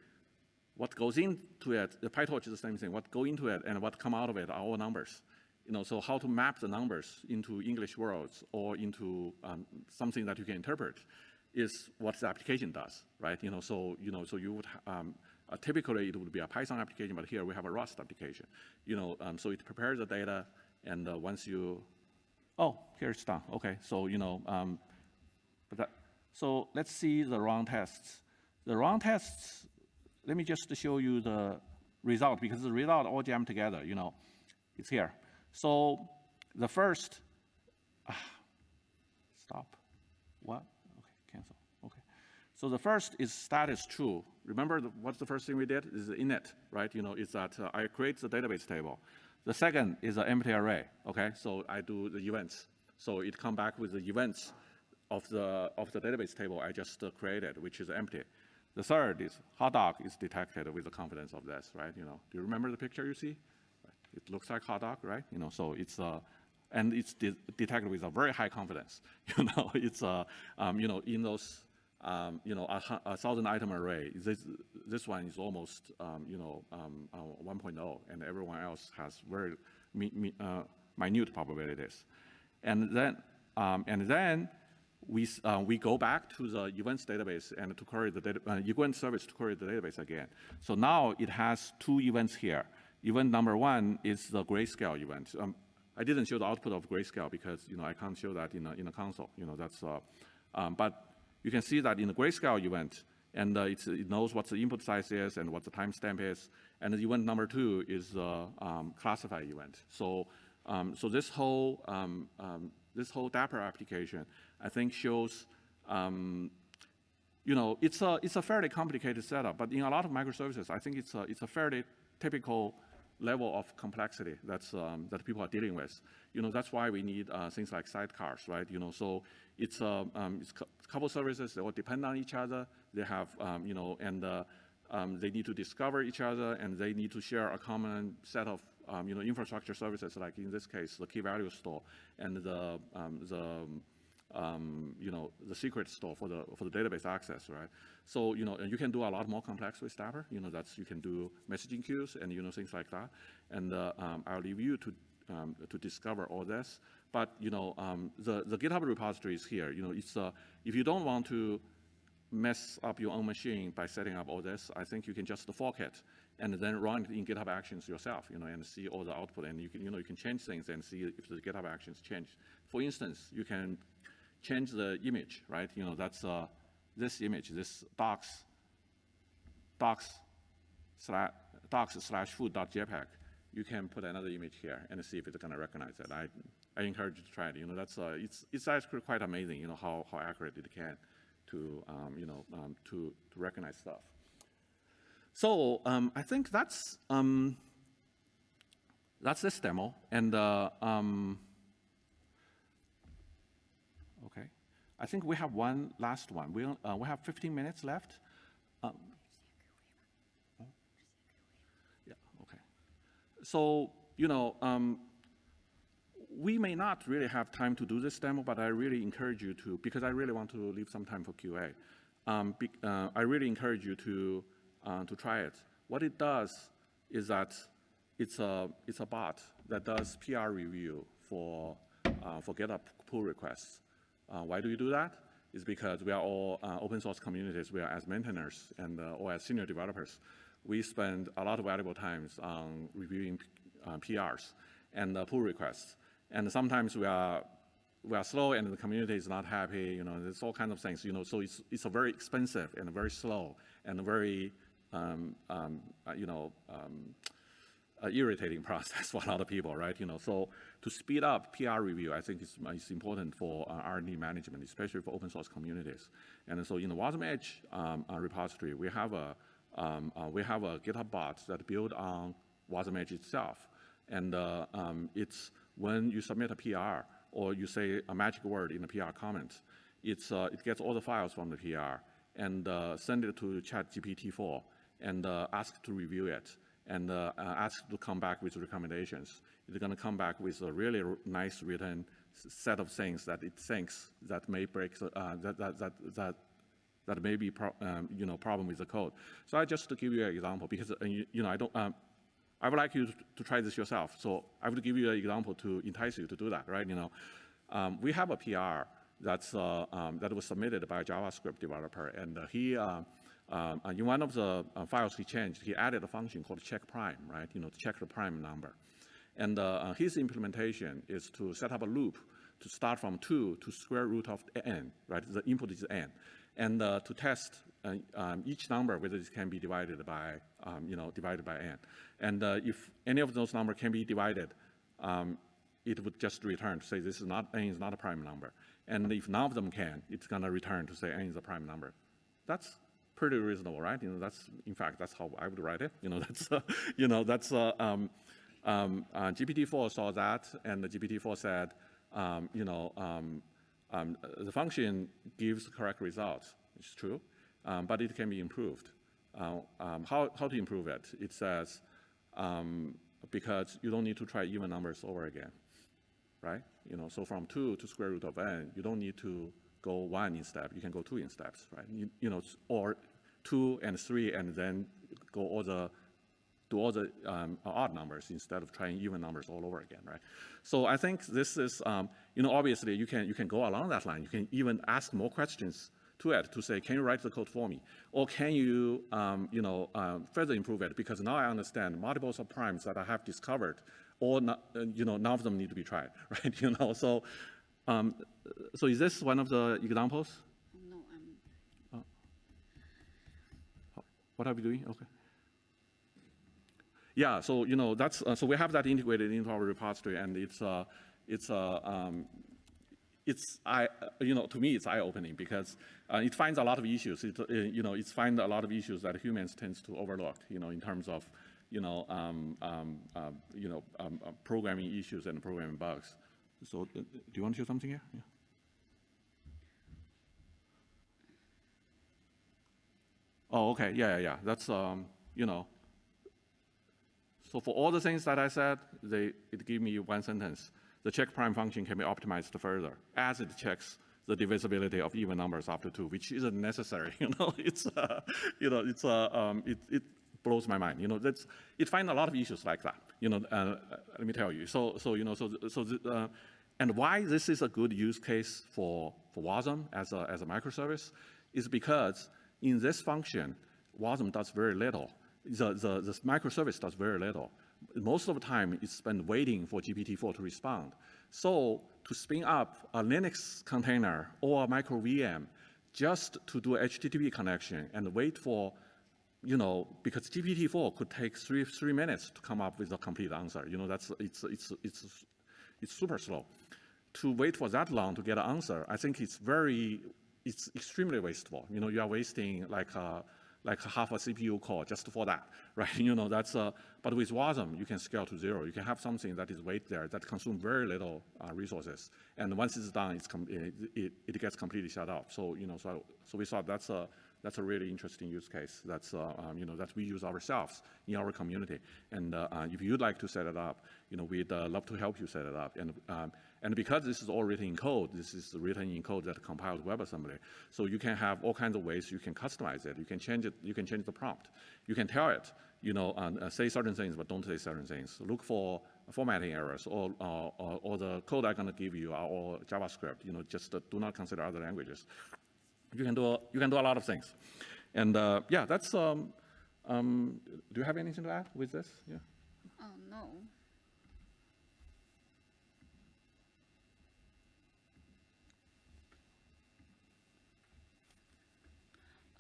what goes into it, the PyTorch is the same thing. What go into it and what come out of it are all numbers you know, so how to map the numbers into English words or into um, something that you can interpret is what the application does, right? You know, so you know, so you would um, uh, typically it would be a Python application, but here we have a Rust application. You know, um, so it prepares the data, and uh, once you, oh, here it's done. Okay, so you know, um, but that, so let's see the run tests. The run tests. Let me just show you the result because the result all jammed together. You know, it's here. So the first, ah, stop, what? Okay, cancel, okay. So the first is status true. Remember the, what's the first thing we did? Is init, right? You know, is that uh, I create the database table. The second is an empty array, okay? So I do the events. So it come back with the events of the, of the database table I just uh, created, which is empty. The third is hot dog is detected with the confidence of this, right? You know, do you remember the picture you see? It looks like hot dog, right? You know, so it's uh, and it's de detected with a very high confidence. *laughs* You know, it's uh, um, you know, in those um, you know, a, a, thousand item array, this, this one is almost, um, you know, um, uh, 1.0, and everyone else has very mi mi uh, minute probabilities. And then, um, and then we, uh, we go back to the events database and to query the data, uh, event service to query the database again. So now it has two events here. Event number one is the grayscale event. Um, I didn't show the output of grayscale because you know I can't show that in a, in a console. You know that's, uh, um, but you can see that in the grayscale event, and uh, it knows what the input size is and what the timestamp is. And the event number two is the um, classify event. So, um, so this whole um, um, this whole Dapr application, I think, shows you know, it's a, it's a fairly complicated setup, but in a lot of microservices, I think it's a, it's a fairly typical level of complexity that's, um, that people are dealing with. You know, that's why we need uh, things like sidecars, right? You know, so it's, uh, um, it's a couple services, that all depend on each other. They have, um, you know, and uh, um, they need to discover each other and they need to share a common set of, um, you know, infrastructure services, like in this case, the key value store and the, um, the um, you know, the secret store for the, for the database access, right? So, you know, and you can do a lot more complex with Dapr. You know, that's, you can do messaging queues and, you know, things like that. And uh, um, I'll leave you to, um, to discover all this. But, you know, um, the, the GitHub repository is here. You know, it's, uh, if you don't want to mess up your own machine by setting up all this, I think you can just fork it and then run it in GitHub Actions yourself, you know, and see all the output. And you can, you know, you can change things and see if the GitHub Actions change. For instance, you can change the image, right? You know, that's uh, this image, this docs, docs slash, docs slash food.jpg. You can put another image here and see if it's gonna recognize it. I, I encourage you to try it. You know, that's, uh, it's, it's actually quite amazing, you know, how, how accurate it can to, um, you know, um, to, to recognize stuff. So um, I think that's, um, that's this demo. And uh, um, okay, I think we have one last one. We, uh, we have 15 minutes left. Um, oh. Yeah, okay. So, you know, we may not really have time to do this demo, but I really encourage you to, because I really want to leave some time for QA. Um, be, uh, I really encourage you to, uh, to try it. What it does is that it's a, it's a bot that does PR review for, uh, for GitHub pull requests. Uh, why do we do that? It's because we are all uh, open source communities. We are as maintainers and uh, or as senior developers. We spend a lot of valuable times on reviewing PRs and pull requests. And sometimes we are we are slow and the community is not happy, you know, there's all kinds of things, you know, so it's, it's a very expensive and very slow and very, um, um, uh, you know, um, uh, irritating *laughs* process for a lot of people, right? You know, so to speed up PR review, I think it's, it's important for uh, R&D management, especially for open source communities. And so in the Wasm Edge um, uh, repository, we have a um, uh, we have a GitHub bot that built on Wasm Edge itself, and uh, um, it's when you submit a PR or you say a magic word in the PR comments, it's, uh, it gets all the files from the PR and uh, send it to ChatGPT-4 and uh, ask to review it and uh, uh, ask to come back with recommendations. It's going to come back with a really nice written set of things that it thinks that may break, uh, that, that, that, that that may be, um, you know, problem with the code. So I just to give you an example because, you, you know, I don't, um, I would like you to try this yourself. So I would give you an example to entice you to do that, right? You know, um, we have a PR that's, uh, um, that was submitted by a JavaScript developer, and uh, he, uh, um, in one of the uh, files he changed, he added a function called check prime, right? You know, to check the prime number. And uh, uh, his implementation is to set up a loop to start from 2 to square root of n, right? The input is n. And to test uh, um, each number, whether it can be divided by, um, you know, divided by n. And uh, if any of those numbers can be divided, um, it would just return to say this is not, n is not a prime number. And if none of them can, it's gonna return to say n is a prime number. That's pretty reasonable, right? You know, that's, in fact, that's how I would write it. You know, *laughs* that's, uh, you know, that's, uh, um, um, uh, GPT-4 saw that, and the GPT-4 said, um, you know, the function gives correct results. It's true um, but it can be improved. Uh, um, how, how to improve it? It says, um, because you don't need to try even numbers over again, right? You know, so from two to square root of n, you don't need to go one in step, you can go two in steps, right? You, you know, or two and three and then go all the, do all the um, odd numbers instead of trying even numbers all over again, right? So I think this is, um, you know, obviously you can, you can go along that line. You can even ask more questions to it to say, can you write the code for me? Or can you, um, you know, um, further improve it? Because now I understand multiples of primes that I have discovered, or not, uh, you know, none of them need to be tried, *laughs* right? You know, so, um, so is this one of the examples? No, I'm. Oh. What are we doing? Okay. Yeah, so you know that's uh, so we have that integrated into our repository, and it's uh, it's uh, um, it's I, you know, to me, it's eye-opening because uh, it finds a lot of issues. It, uh, you know, it finds a lot of issues that humans tends to overlook. You know, in terms of, you know, um, um, uh, you know, um, uh, programming issues and programming bugs. So, uh, do you want to show something here? Yeah. Oh, okay. Yeah, yeah, yeah. That's, um, you know. So for all the things that I said, they, it gave me one sentence the check prime function can be optimized further as it checks the divisibility of even numbers after two, which isn't necessary. *laughs* You know, it's uh, you know, it's uh, um, it, it blows my mind. You know, that's it finds a lot of issues like that. You know, uh, let me tell you. So so you know, so so the, uh, and why this is a good use case for for WASM as a as a microservice is because in this function, WASM does very little. The, the, the microservice does very little most of the time it's spent waiting for GPT-4 to respond. So to spin up a Linux container or a micro VM just to do HTTP connection and wait for, you know, because GPT-4 could take three, three minutes to come up with a complete answer. You know, that's, it's, it's, it's, it's super slow. To wait for that long to get an answer, I think it's very it's extremely wasteful. You know, you are wasting like uh, like half a CPU core just for that, *laughs* right? You know, that's, uh, but with WASM, you can scale to zero. You can have something that is wait there that consume very little uh, resources. And once it's done, it's it, it, it gets completely shut off. So, you know, so, so we thought that's a, that's a really interesting use case. That's, uh, um, you know, that we use ourselves in our community. And uh, uh, if you'd like to set it up, you know, we'd uh, love to help you set it up. And, um, and because this is all written in code, this is written in code that compiles WebAssembly. So you can have all kinds of ways you can customize it. You can change it, you can change the prompt. You can tell it, you know, uh, say certain things, but don't say certain things. Look for formatting errors, or, uh, or, or the code I'm gonna give you are all JavaScript, you know, just uh, do not consider other languages you can do a, you can do a lot of things. And uh, yeah, that's. Um, um, do you have anything to add with this? Yeah. Oh, no.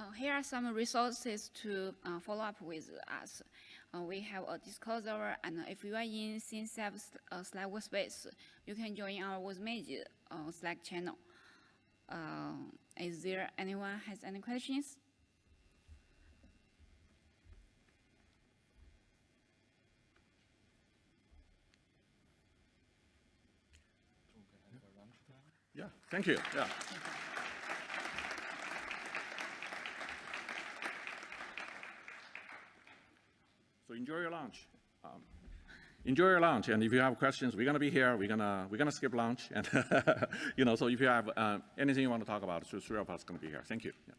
Uh, here are some resources to uh, follow up with us. Uh, we have a Discord and if you are in CNCF uh, Slack workspace, you can join our Wasm Edge uh, Slack channel. Uh, is there anyone has any questions? Yeah. Thank you. Yeah. So enjoy your lunch. Um, enjoy your lunch, and if you have questions, we're gonna be here. We're gonna we're gonna skip lunch, and *laughs* you know. So if you have uh, anything you want to talk about, so three of us gonna be here. Thank you. Yeah.